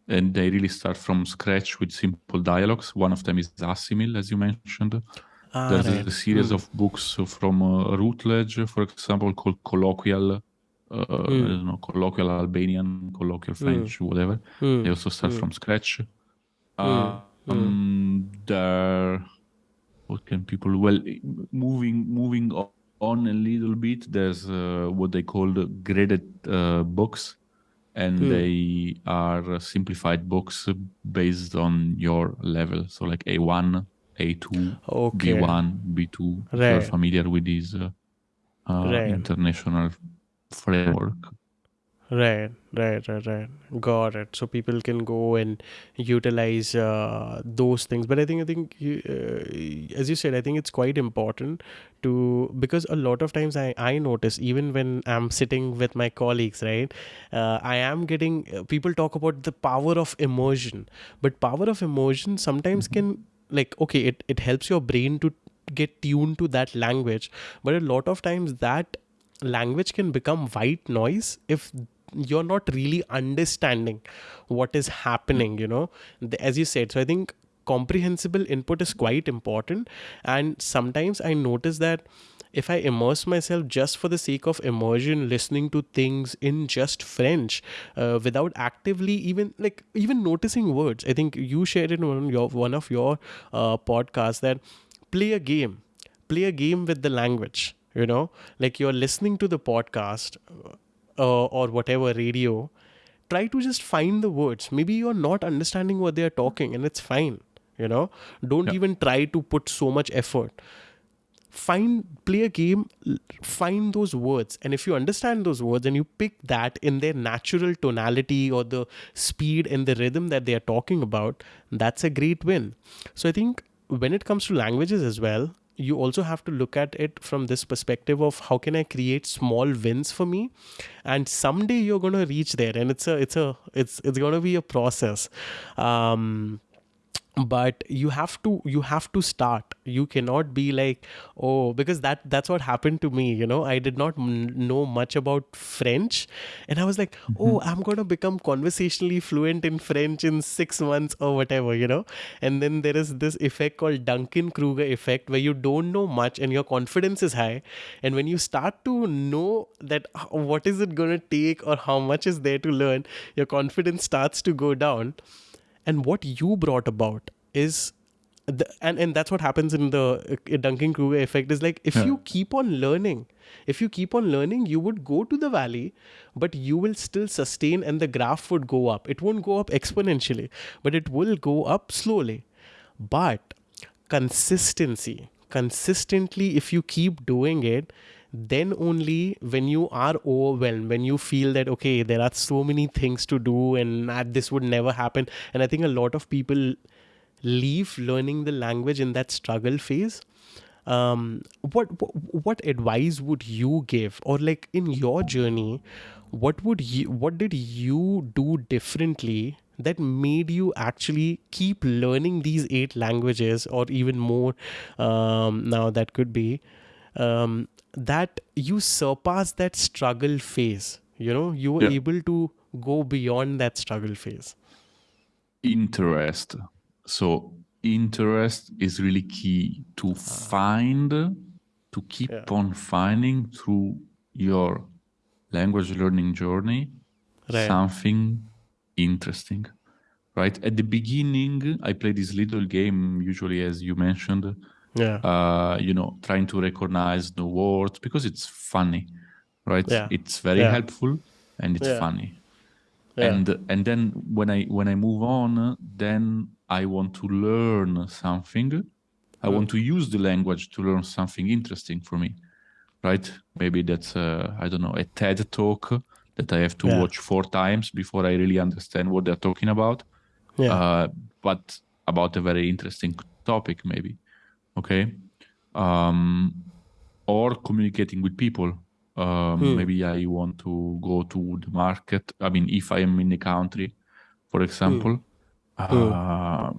and they really start from scratch with simple dialogues. One of them is assimil as you mentioned Ah, there's right. a series of books from uh, routledge for example called colloquial uh, I don't know, colloquial Albanian, colloquial French, whatever. Hmm. They also start from scratch. Uh, um, there, what can people? Well, moving moving on a little bit. There's uh, what they call the graded uh, books, and they are simplified books based on your level. So like A1, A2, Okay. B1, B2. If you're familiar with this uh, uh, Right. international framework. Right, right, right, right. Got it. So people can go and utilize uh, those things. But I think, I think, you, uh, as you said, I think it's quite important to because a lot of times I I notice even when I'm sitting with my colleagues, right, uh, I am getting uh, people talk about the power of immersion, but power of immersion sometimes can like okay, it it helps your brain to get tuned to that language, but a lot of times that language can become white noise if you're not really understanding what is happening you know? As you said so i think comprehensible input is quite important. And sometimes i notice that if i immerse myself just for the sake of immersion listening to things in just french uh, without actively even like even noticing words. I think you shared in one of your one of your uh, podcasts that play a game play a game with the language you know? Like you're listening to the podcast uh, or whatever radio. Try to just find the words. Maybe you're not understanding what they're talking and it's fine you know? Don't Yeah. even try to put so much effort find play a game find those words. And if you understand those words and you pick that in their natural tonality or the speed and the rhythm that they are talking about that's a great win. So i think when it comes to languages as well you also have to look at it from this perspective of how can i create small wins for me? And someday you're going to reach there and it's a it's a it's it's going to be a process. Um but you have to you have to start. You cannot be like oh because that that's what happened to me you know? I did not m- know much about french. And i was like oh i'm going to become conversationally fluent in french in 6 months or whatever you know? And then there is this effect called duncan kruger effect where you don't know much and your confidence is high. And when you start to know that uh, what is it going to take or how much is there to learn your confidence starts to go down and what you brought about is the, and and that's what happens in the uh, Duncan Kruger effect is like if Yeah. you keep on learning if you keep on learning you would go to the valley but you will still sustain and the graph would go up it won't go up exponentially but it will go up slowly but consistency consistently if you keep doing it then only when you are overwhelmed when you feel that okay there are so many things to do and that this would never happen. And i think a lot of people leave learning the language in that struggle phase. Um, what, what what advice would you give? Or like in your journey what would you what did you do differently that made you actually keep learning these eight languages or even more um, now that could be? Um, that you surpass that struggle phase you know you were Yeah. able to go beyond that struggle phase interest. So interest is really key to ah. find, to keep Yeah. on finding through your language learning journey Right. something interesting. Right at the beginning, I play this little game, usually as you mentioned, yeah uh, you know, trying to recognize the words because it's funny, right? Yeah. It's very Yeah. helpful and it's Yeah. funny Yeah. and and then when i when i move on then i want to learn something i Hmm. want to use the language to learn something interesting for me right maybe that's uh, i don't know a ted talk that i have to watch four times before i really understand what they're talking about yeah uh, but about a very interesting topic maybe okay? Um, or communicating with people. Um, Hmm. maybe i want to go to the market. I mean if i am in the country for example uh,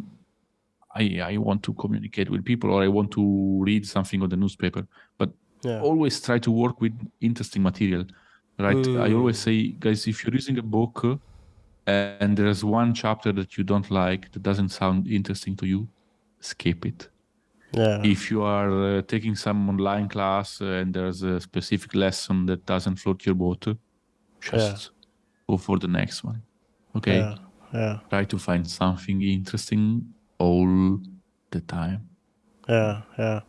I, I want to communicate with people or i want to read something on the newspaper. But yeah. always try to work with interesting material right? I always say guys if you're using a book uh, and there's one chapter that you don't like that doesn't sound interesting to you skip it yeah. If you are uh, taking some online class uh, and there's a specific lesson that doesn't float your boat uh, just go for the next one. Okay? Yeah. Yeah. Try to find something interesting all the time. Yeah. Yeah.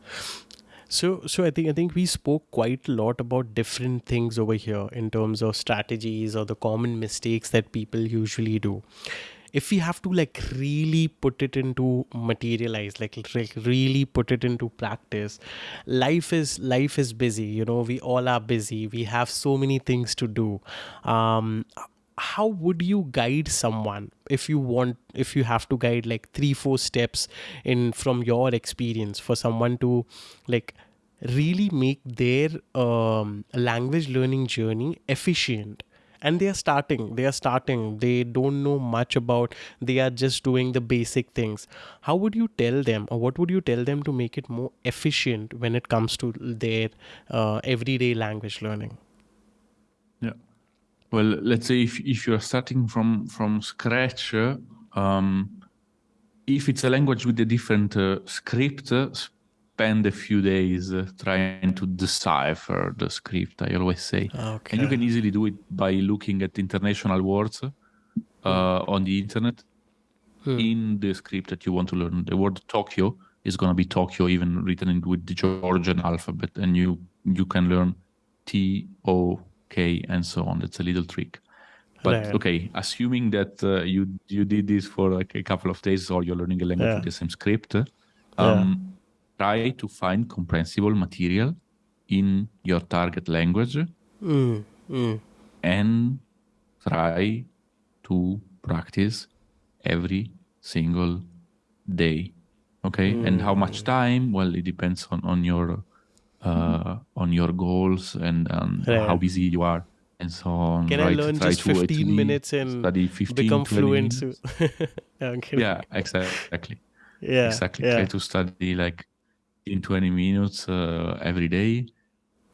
So so i think i think we spoke quite a lot about different things over here in terms of strategies or the common mistakes that people usually do if we have to like really put it into materialize like, really put it into practice life is life is busy you know we all are busy we have so many things to do. Um how would you guide someone if you want if you have to guide like three four steps in from your experience for someone to like really make their um, language learning journey efficient and they are starting they are starting. They don't know much about they are just doing the basic things. How would you tell them or what would you tell them to make it more efficient when it comes to their uh, everyday language learning? Yeah. Well, let's say if if you're starting from from scratch, uh, um, if it's a language with a different uh, script, uh, spend a few days uh, trying to decipher the script. I always say, okay and you can easily do it by looking at international words uh, on the internet Hmm. in the script that you want to learn. The word Tokyo is going to be Tokyo, even written in, with the Georgian alphabet, and you you can learn T O K and so on. That's a little trick. But Right. okay, assuming that uh, you you did this for like a couple of days, or you're learning a language Yeah. with the same script, um, try to find comprehensible material in your target language Mm, mm. and try to practice every single day okay and how much time well it depends on on your uh on your goals and um, Right. how busy you are and so on Can I learn Try just 15 least minutes and study 15 become fluent? Yeah, yeah exactly Yeah. exactly Yeah. try to study like in 20 minutes uh, every day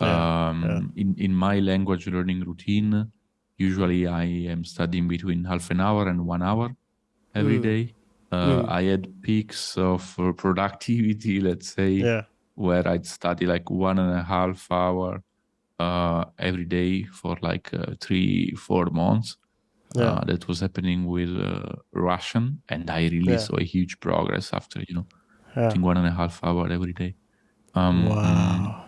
Yeah, um, in in my language learning routine usually i am studying between half an hour and one hour every Mm. day uh, i had peaks of uh, productivity let's say Yeah. where i'd study like one and a half hour uh, every day for like uh, three four months Yeah. uh, that was happening with uh, russian and i really Yeah. saw a huge progress after you know Yeah. I think one and a half hour every day. Um, Wow.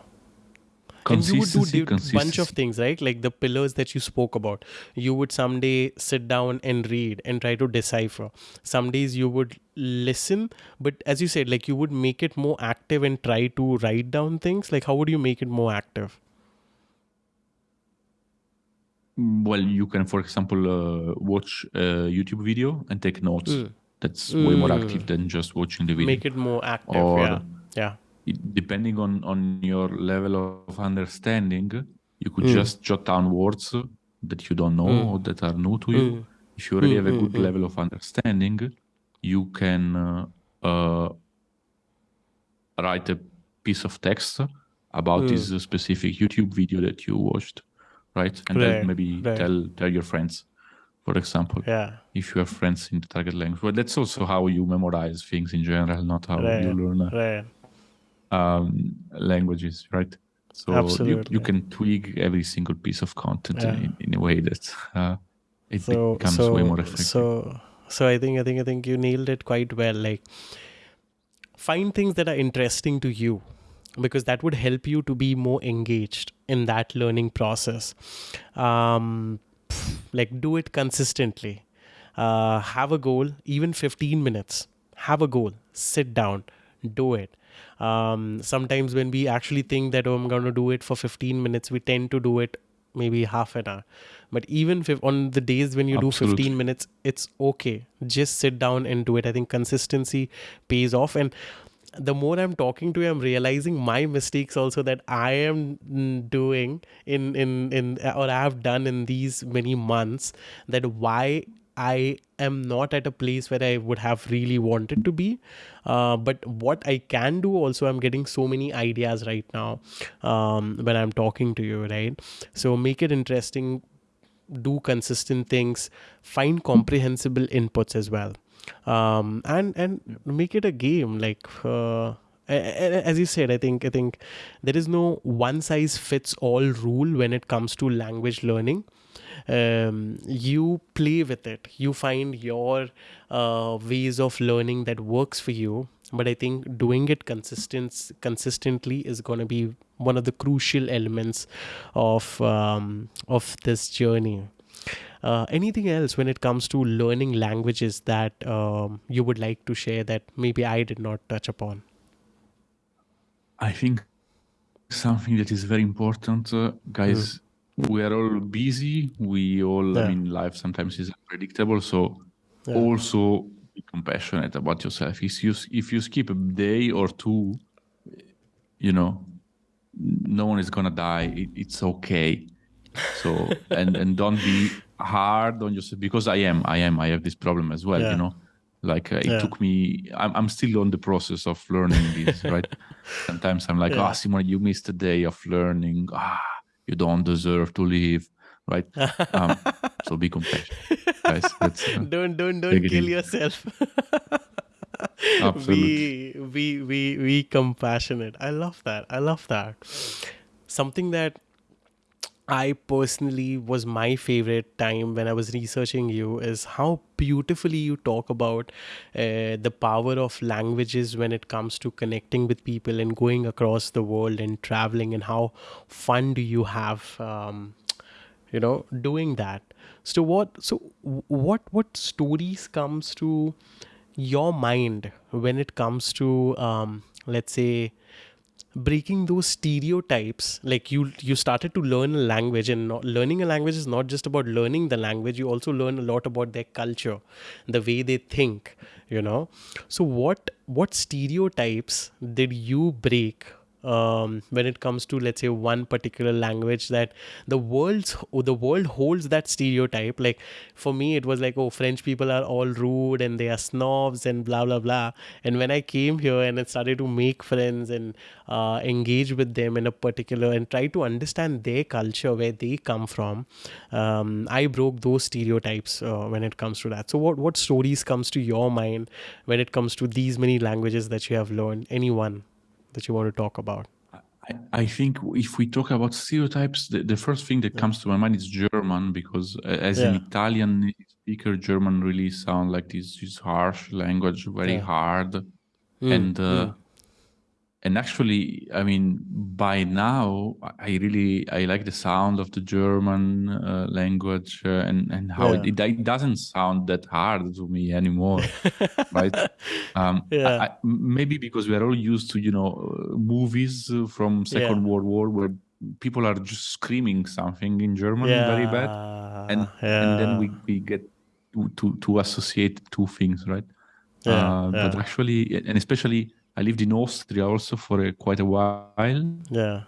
And you would do di- bunch of things, right? Like the pillars that you spoke about. You would someday sit down and read and try to decipher. Some days you would listen, but as you said, like you would make it more active and try to write down things. Like how would you make it more active? Well, you can, for example, uh, watch a YouTube video and take notes. Mm. That's way more active than just watching the video. Make it more active. Or- yeah. Yeah. It- depending on on your level of understanding, you could Mm. just jot down words that you don't know Mm. or that are new to you. Mm. If you already Mm, have a mm, good mm. level of understanding, you can uh, uh, write a piece of text about Mm. this specific YouTube video that you watched, right? And Right, then maybe right. tell tell your friends, for example, Yeah. if you have friends in the target language. Well, that's also how you memorize things in general, not how Right. you learn uh, Right. um, languages, right? So you, you can tweak every single piece of content Yeah. in, in a way that uh, it so becomes so way more effective. so so i think i think i think you nailed it quite well like find things that are interesting to you because that would help you to be more engaged in that learning process um like do it consistently. Uh have a goal even 15 minutes. Have a goal. Sit down. Do it. Um sometimes when we actually think that oh, i'm going to do it for 15 minutes we tend to do it maybe half an hour. But even if on the days when you do 15 minutes it's okay. Just sit down and do it. I think consistency pays off. And the more i'm talking to you i'm realizing my mistakes also that i am doing in in in or i have done in these many months that why i am not at a place where i would have really wanted to be. Uh, but what i can do also i'm getting so many ideas right now um, when i'm talking to you right? So make it interesting do consistent things find comprehensible inputs as well um, and and make it a game like uh, as you said i think i think there is no one size fits all rule when it comes to language learning. Um, you play with it. You find your uh, ways of learning that works for you. But i think doing it consistent consistently is going to be one of the crucial elements of um, of this journey uh, anything else when it comes to learning languages that um, you would like to share that maybe i did not touch upon I think something that is very important, uh, guys. We are all busy. We all, Mm. Yeah. I mean, life sometimes is unpredictable. So Yeah. also be compassionate about yourself. If you if you skip a day or two, you know, no one is gonna die. It, it's okay. So and and don't be hard on yourself because I am. I am. I have this problem as well. Yeah. You know. Like uh, it Yeah. took me, I'm, I'm still on the process of learning this, right? Sometimes I'm like, Yeah. ah, Simon, you missed a day of learning. Ah, you don't deserve to live, right? Um, so be compassionate, guys. Uh, don't don't don't kill yourself Absolutely. be be be be compassionate i love that i love that something that i personally was my favorite time when i was researching you is how beautifully you talk about uh, the power of languages when it comes to connecting with people and going across the world and traveling and how fun do you have um, you know doing that. So what so what what stories comes to your mind when it comes to um, let's say breaking those stereotypes like you you started to learn a language and not, learning a language is not just about learning the language you also learn a lot about their culture the way they think you know. So what what stereotypes did you break um, when it comes to let's say one particular language that the world's the world holds that stereotype. Like for me it was like oh french people are all rude and they are snobs and blah blah blah. And when i came here and i started to make friends and uh, engage with them in a particular and try to understand their culture where they come from um, i broke those stereotypes uh, when it comes to that. So what what stories comes to your mind when it comes to these many languages that you have learned? Anyone that you want to talk about? I, I think if we talk about stereotypes, the, the first thing that yeah. comes to my mind is German because uh, as yeah. an Italian speaker, German really sound like this, this harsh language, very yeah. hard, mm. and uh, mm and actually i mean by now i really i like the sound of the german uh, language uh, and and how yeah. it, it, doesn't sound that hard to me anymore right um, yeah. I, maybe because we are all used to you know uh, movies from second yeah. world war where people are just screaming something in german very bad and and then we, we get to, to, to associate two things right uh, but actually and especially I lived in Austria also for a, quite a while. Yeah.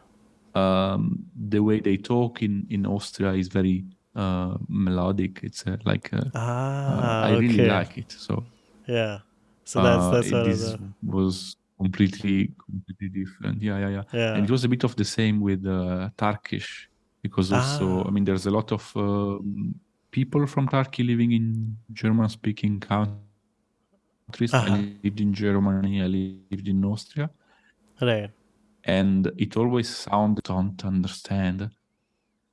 Um, the way they talk in, in Austria is very uh, melodic. It's uh, like uh, ah, I okay. really like it. So yeah. So that's that's uh, this was completely completely different. Yeah, yeah, yeah, yeah. And it was a bit of the same with uh, Turkish because also ah. I mean there's a lot of um, people from Turkey living in German-speaking countries countries. Uh-huh. I lived in Germany, I lived in Austria. Right. And it always sounded don't understand.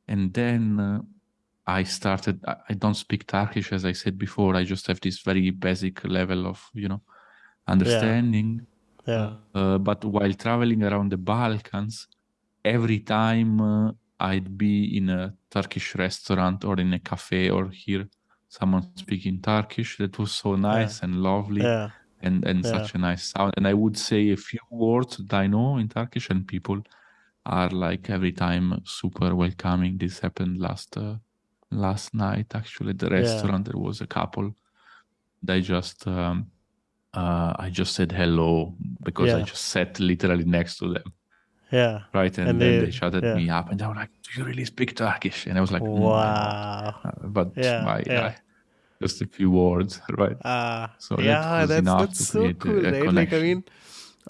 And then uh, I started, I, I don't speak Turkish, as I said before. I just have this very basic level of, you know, understanding. Yeah. yeah. Uh, but while traveling around the Balkans, every time uh, I'd be in a Turkish restaurant or in a cafe or here someone speaking Turkish. That was so nice yeah. and lovely. Yeah. And, and such a nice sound. And I would say a few words that I know in Turkish, and people are like every time super welcoming. This happened last uh, last night actually at the restaurant. There was a couple. They just um, uh, I just said hello because I just sat literally next to them. Yeah. Right. And, and then they, they shouted yeah. me up and they were like, Do you really speak Turkish? And I was like, Wow. Mm, but yeah, my, yeah. just a few words, right? Uh, so yeah, that that's, that's so cool, a, a right? Like, I mean,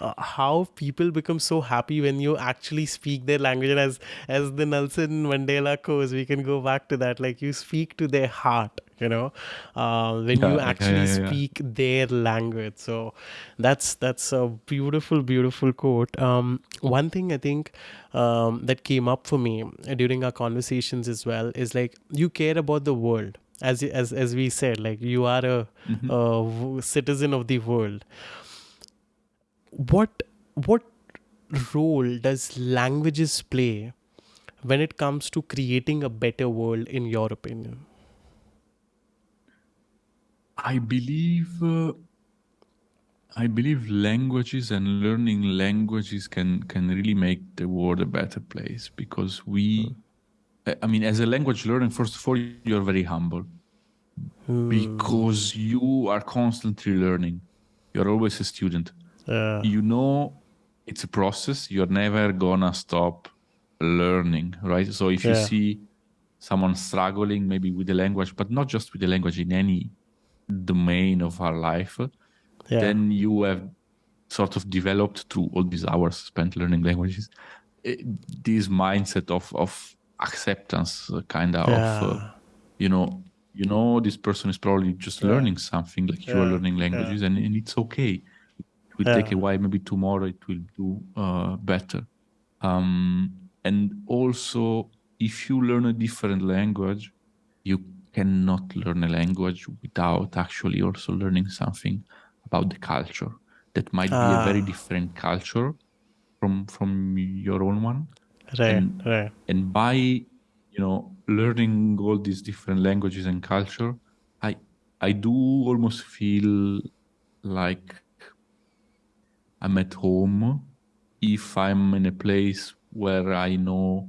uh, how people become so happy when you actually speak their language. And as as the Nelson Mandela quote, we can go back to that. Like you speak to their heart, you know, uh, when yeah, you actually yeah, yeah, speak their language. So that's that's a beautiful, beautiful quote. Um, one thing I think um, that came up for me during our conversations as well is like you care about the world as as as we said like you are a, mm-hmm. a citizen of the world what what role does languages play when it comes to creating a better world in your opinion i believe uh, i believe languages and learning languages can can really make the world a better place because we hmm. i mean as a language learner first of all you're very humble hmm. because you are constantly learning you're always a student yeah. you know it's a process you're never gonna stop learning right so if yeah. you see someone struggling maybe with the language but not just with the language in any domain of our life yeah. then you have sort of developed through all these hours spent learning languages eh, this mindset of of acceptance uh, kind of yeah. uh, you know you know this person is probably just yeah. learning something like you are learning languages and, and it's okay will yeah. take a while. Maybe tomorrow it will do uh, better. Um, and also, if you learn a different language, you cannot learn a language without actually also learning something about the culture. That might ah. be a very ah. different culture from from your own one. Right, and, right. And by you know learning all these different languages and culture, I I do almost feel like I'm at home if I'm in a place where I know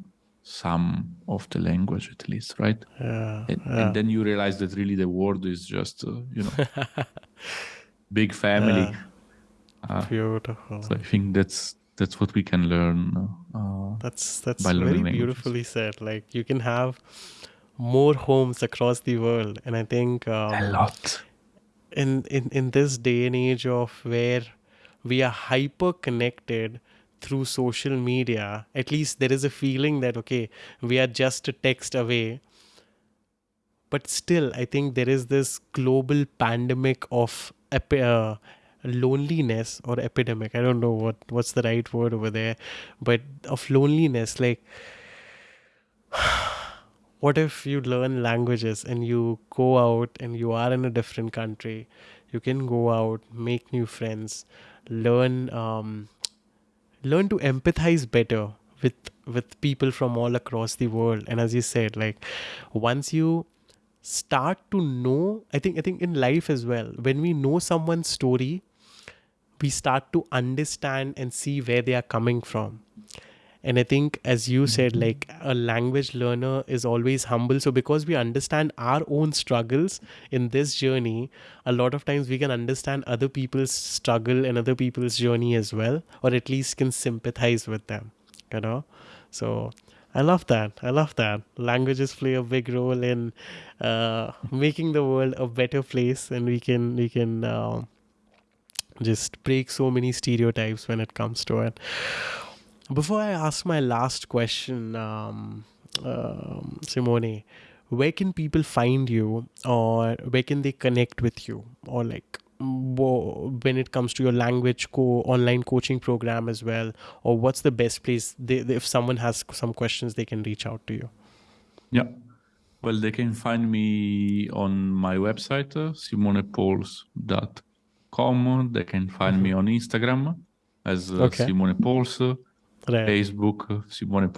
some of the language at least, right? Yeah, and, yeah. and then you realize that really the world is just, uh, you know, big family. Yeah. Uh, Beautiful. So I think that's that's what we can learn. Uh, that's that's very beautifully said. Like you can have more homes across the world, and I think um, a lot. In in in this day and age of where we are hyper connected through social media, at least there is a feeling that okay, we are just a text away. But still, I think there is this global pandemic of uh, loneliness or epidemic i don't know what what's the right word over there but of loneliness like what if you learn languages and you go out and you are in a different country you can go out make new friends learn um, learn to empathize better with with people from all across the world. And as you said like once you start to know i think i think in life as well when we know someone's story we start to understand and see where they are coming from and i think as you said mm-hmm. like a language learner is always humble so because we understand our own struggles in this journey a lot of times we can understand other people's struggle and other people's journey as well or at least can sympathize with them you know so I love that. I love that. Languages play a big role in uh, making the world a better place, and we can we can uh, just break so many stereotypes when it comes to it. Before I ask my last question, um, um, Simone, where can people find you or where can they connect with you or like when it comes to your language co online coaching program as well or what's the best place they, if someone has some questions they can reach out to you yeah well they can find me on my website uh, simonepols.com com. They can find mm-hmm. me on Instagram as uh, okay. Simone Pols, Facebook Simone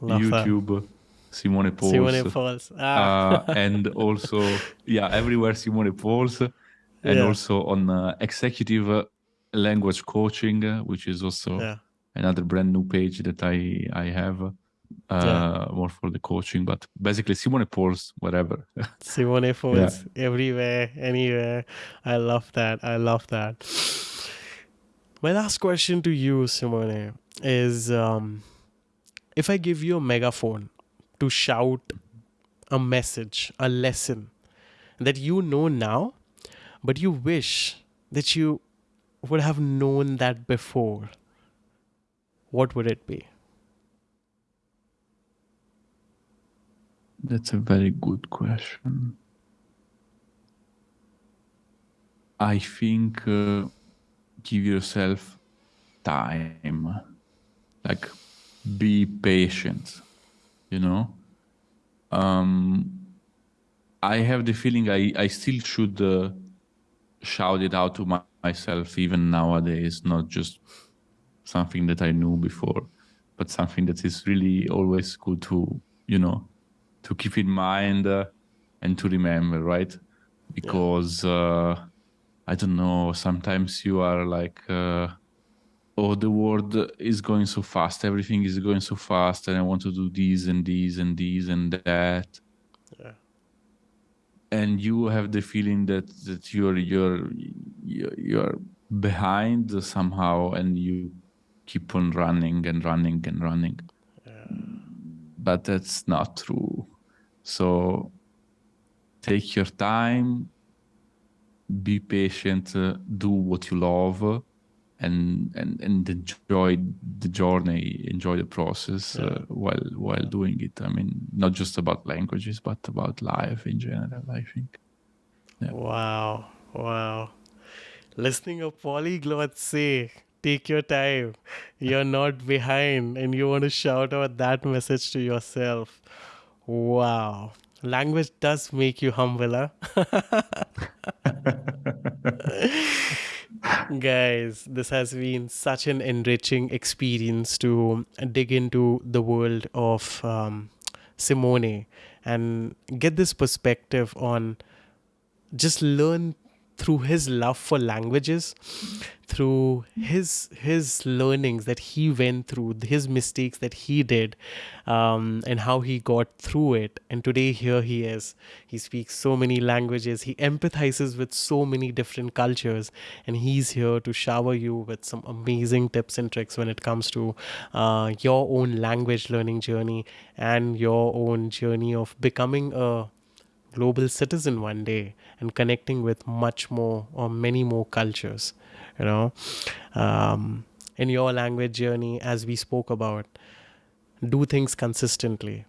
Love YouTube that. Simone Pols. Simone Pols. Ah. uh, and also, yeah, everywhere Simone Pols. And yeah. also on uh, executive language coaching, which is also yeah. another brand new page that I, I have uh, yeah. more for the coaching, but basically Simone Pols, whatever. Simone yeah. everywhere, anywhere. I love that. I love that. My last question to you, Simone, is um, if I give you a megaphone to shout a message, a lesson that you know now, but you wish that you would have known that before, what would it be? That's a very good question. I think uh, give yourself time. Like, be patient, you know? Um, I have the feeling I, I still should uh, shout it out to my, myself, even nowadays, not just something that I knew before, but something that is really always good to, you know, to keep in mind uh, and to remember, right? Because uh, I don't know, sometimes you are like, uh, oh, the world is going so fast, everything is going so fast, and I want to do this and this and this and that. Yeah. And you have the feeling that that you're you're you're behind somehow, and you keep on running and running and running. Yeah. But that's not true so take your time, be patient, uh, do what you love, and and and enjoy the journey, enjoy the process yeah. uh, while while doing it. I mean, not just about languages, but about life in general. I think. Yeah. Wow! Wow! Listening a polyglot say, "Take your time. You're not behind," and you want to shout out that message to yourself Wow. Language does make you humbler. Guys, this has been such an enriching experience to dig into the world of um, Simone and get this perspective on just learn through his love for languages through his his learnings that he went through his mistakes that he did um, and how he got through it. And today here he is. He speaks so many languages. He empathizes with so many different cultures. And he's here to shower you with some amazing tips and tricks when it comes to uh, your own language learning journey and your own journey of becoming a global citizen one day and connecting with much more or many more cultures you know. Um, in your language journey as we spoke about do things consistently.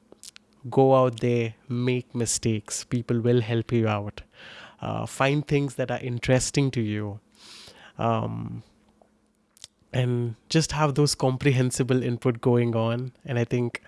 Go out there make mistakes. People will help you out. Uh, find things that are interesting to you. Um, and just have those comprehensible input going on. And i think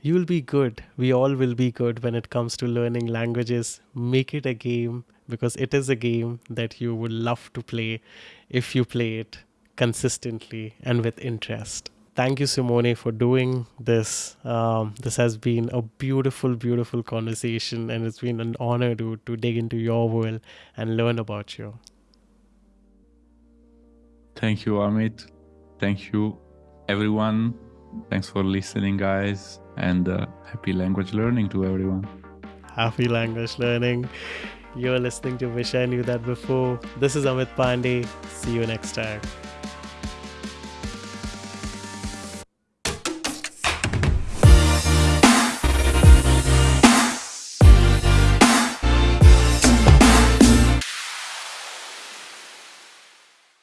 you will be good we all will be good when it comes to learning languages make it a game because it is a game that you would love to play if you play it consistently and with interest. Thank you, Simone, for doing this. Um, this has been a beautiful, beautiful conversation, and it's been an honor to, to dig into your world and learn about you. Thank you, Amit. Thank you, everyone. Thanks for listening, guys, and uh, happy language learning to everyone. Happy language learning. You're listening to Wish I Knew That Before. This is Amit Pandey. See you next time.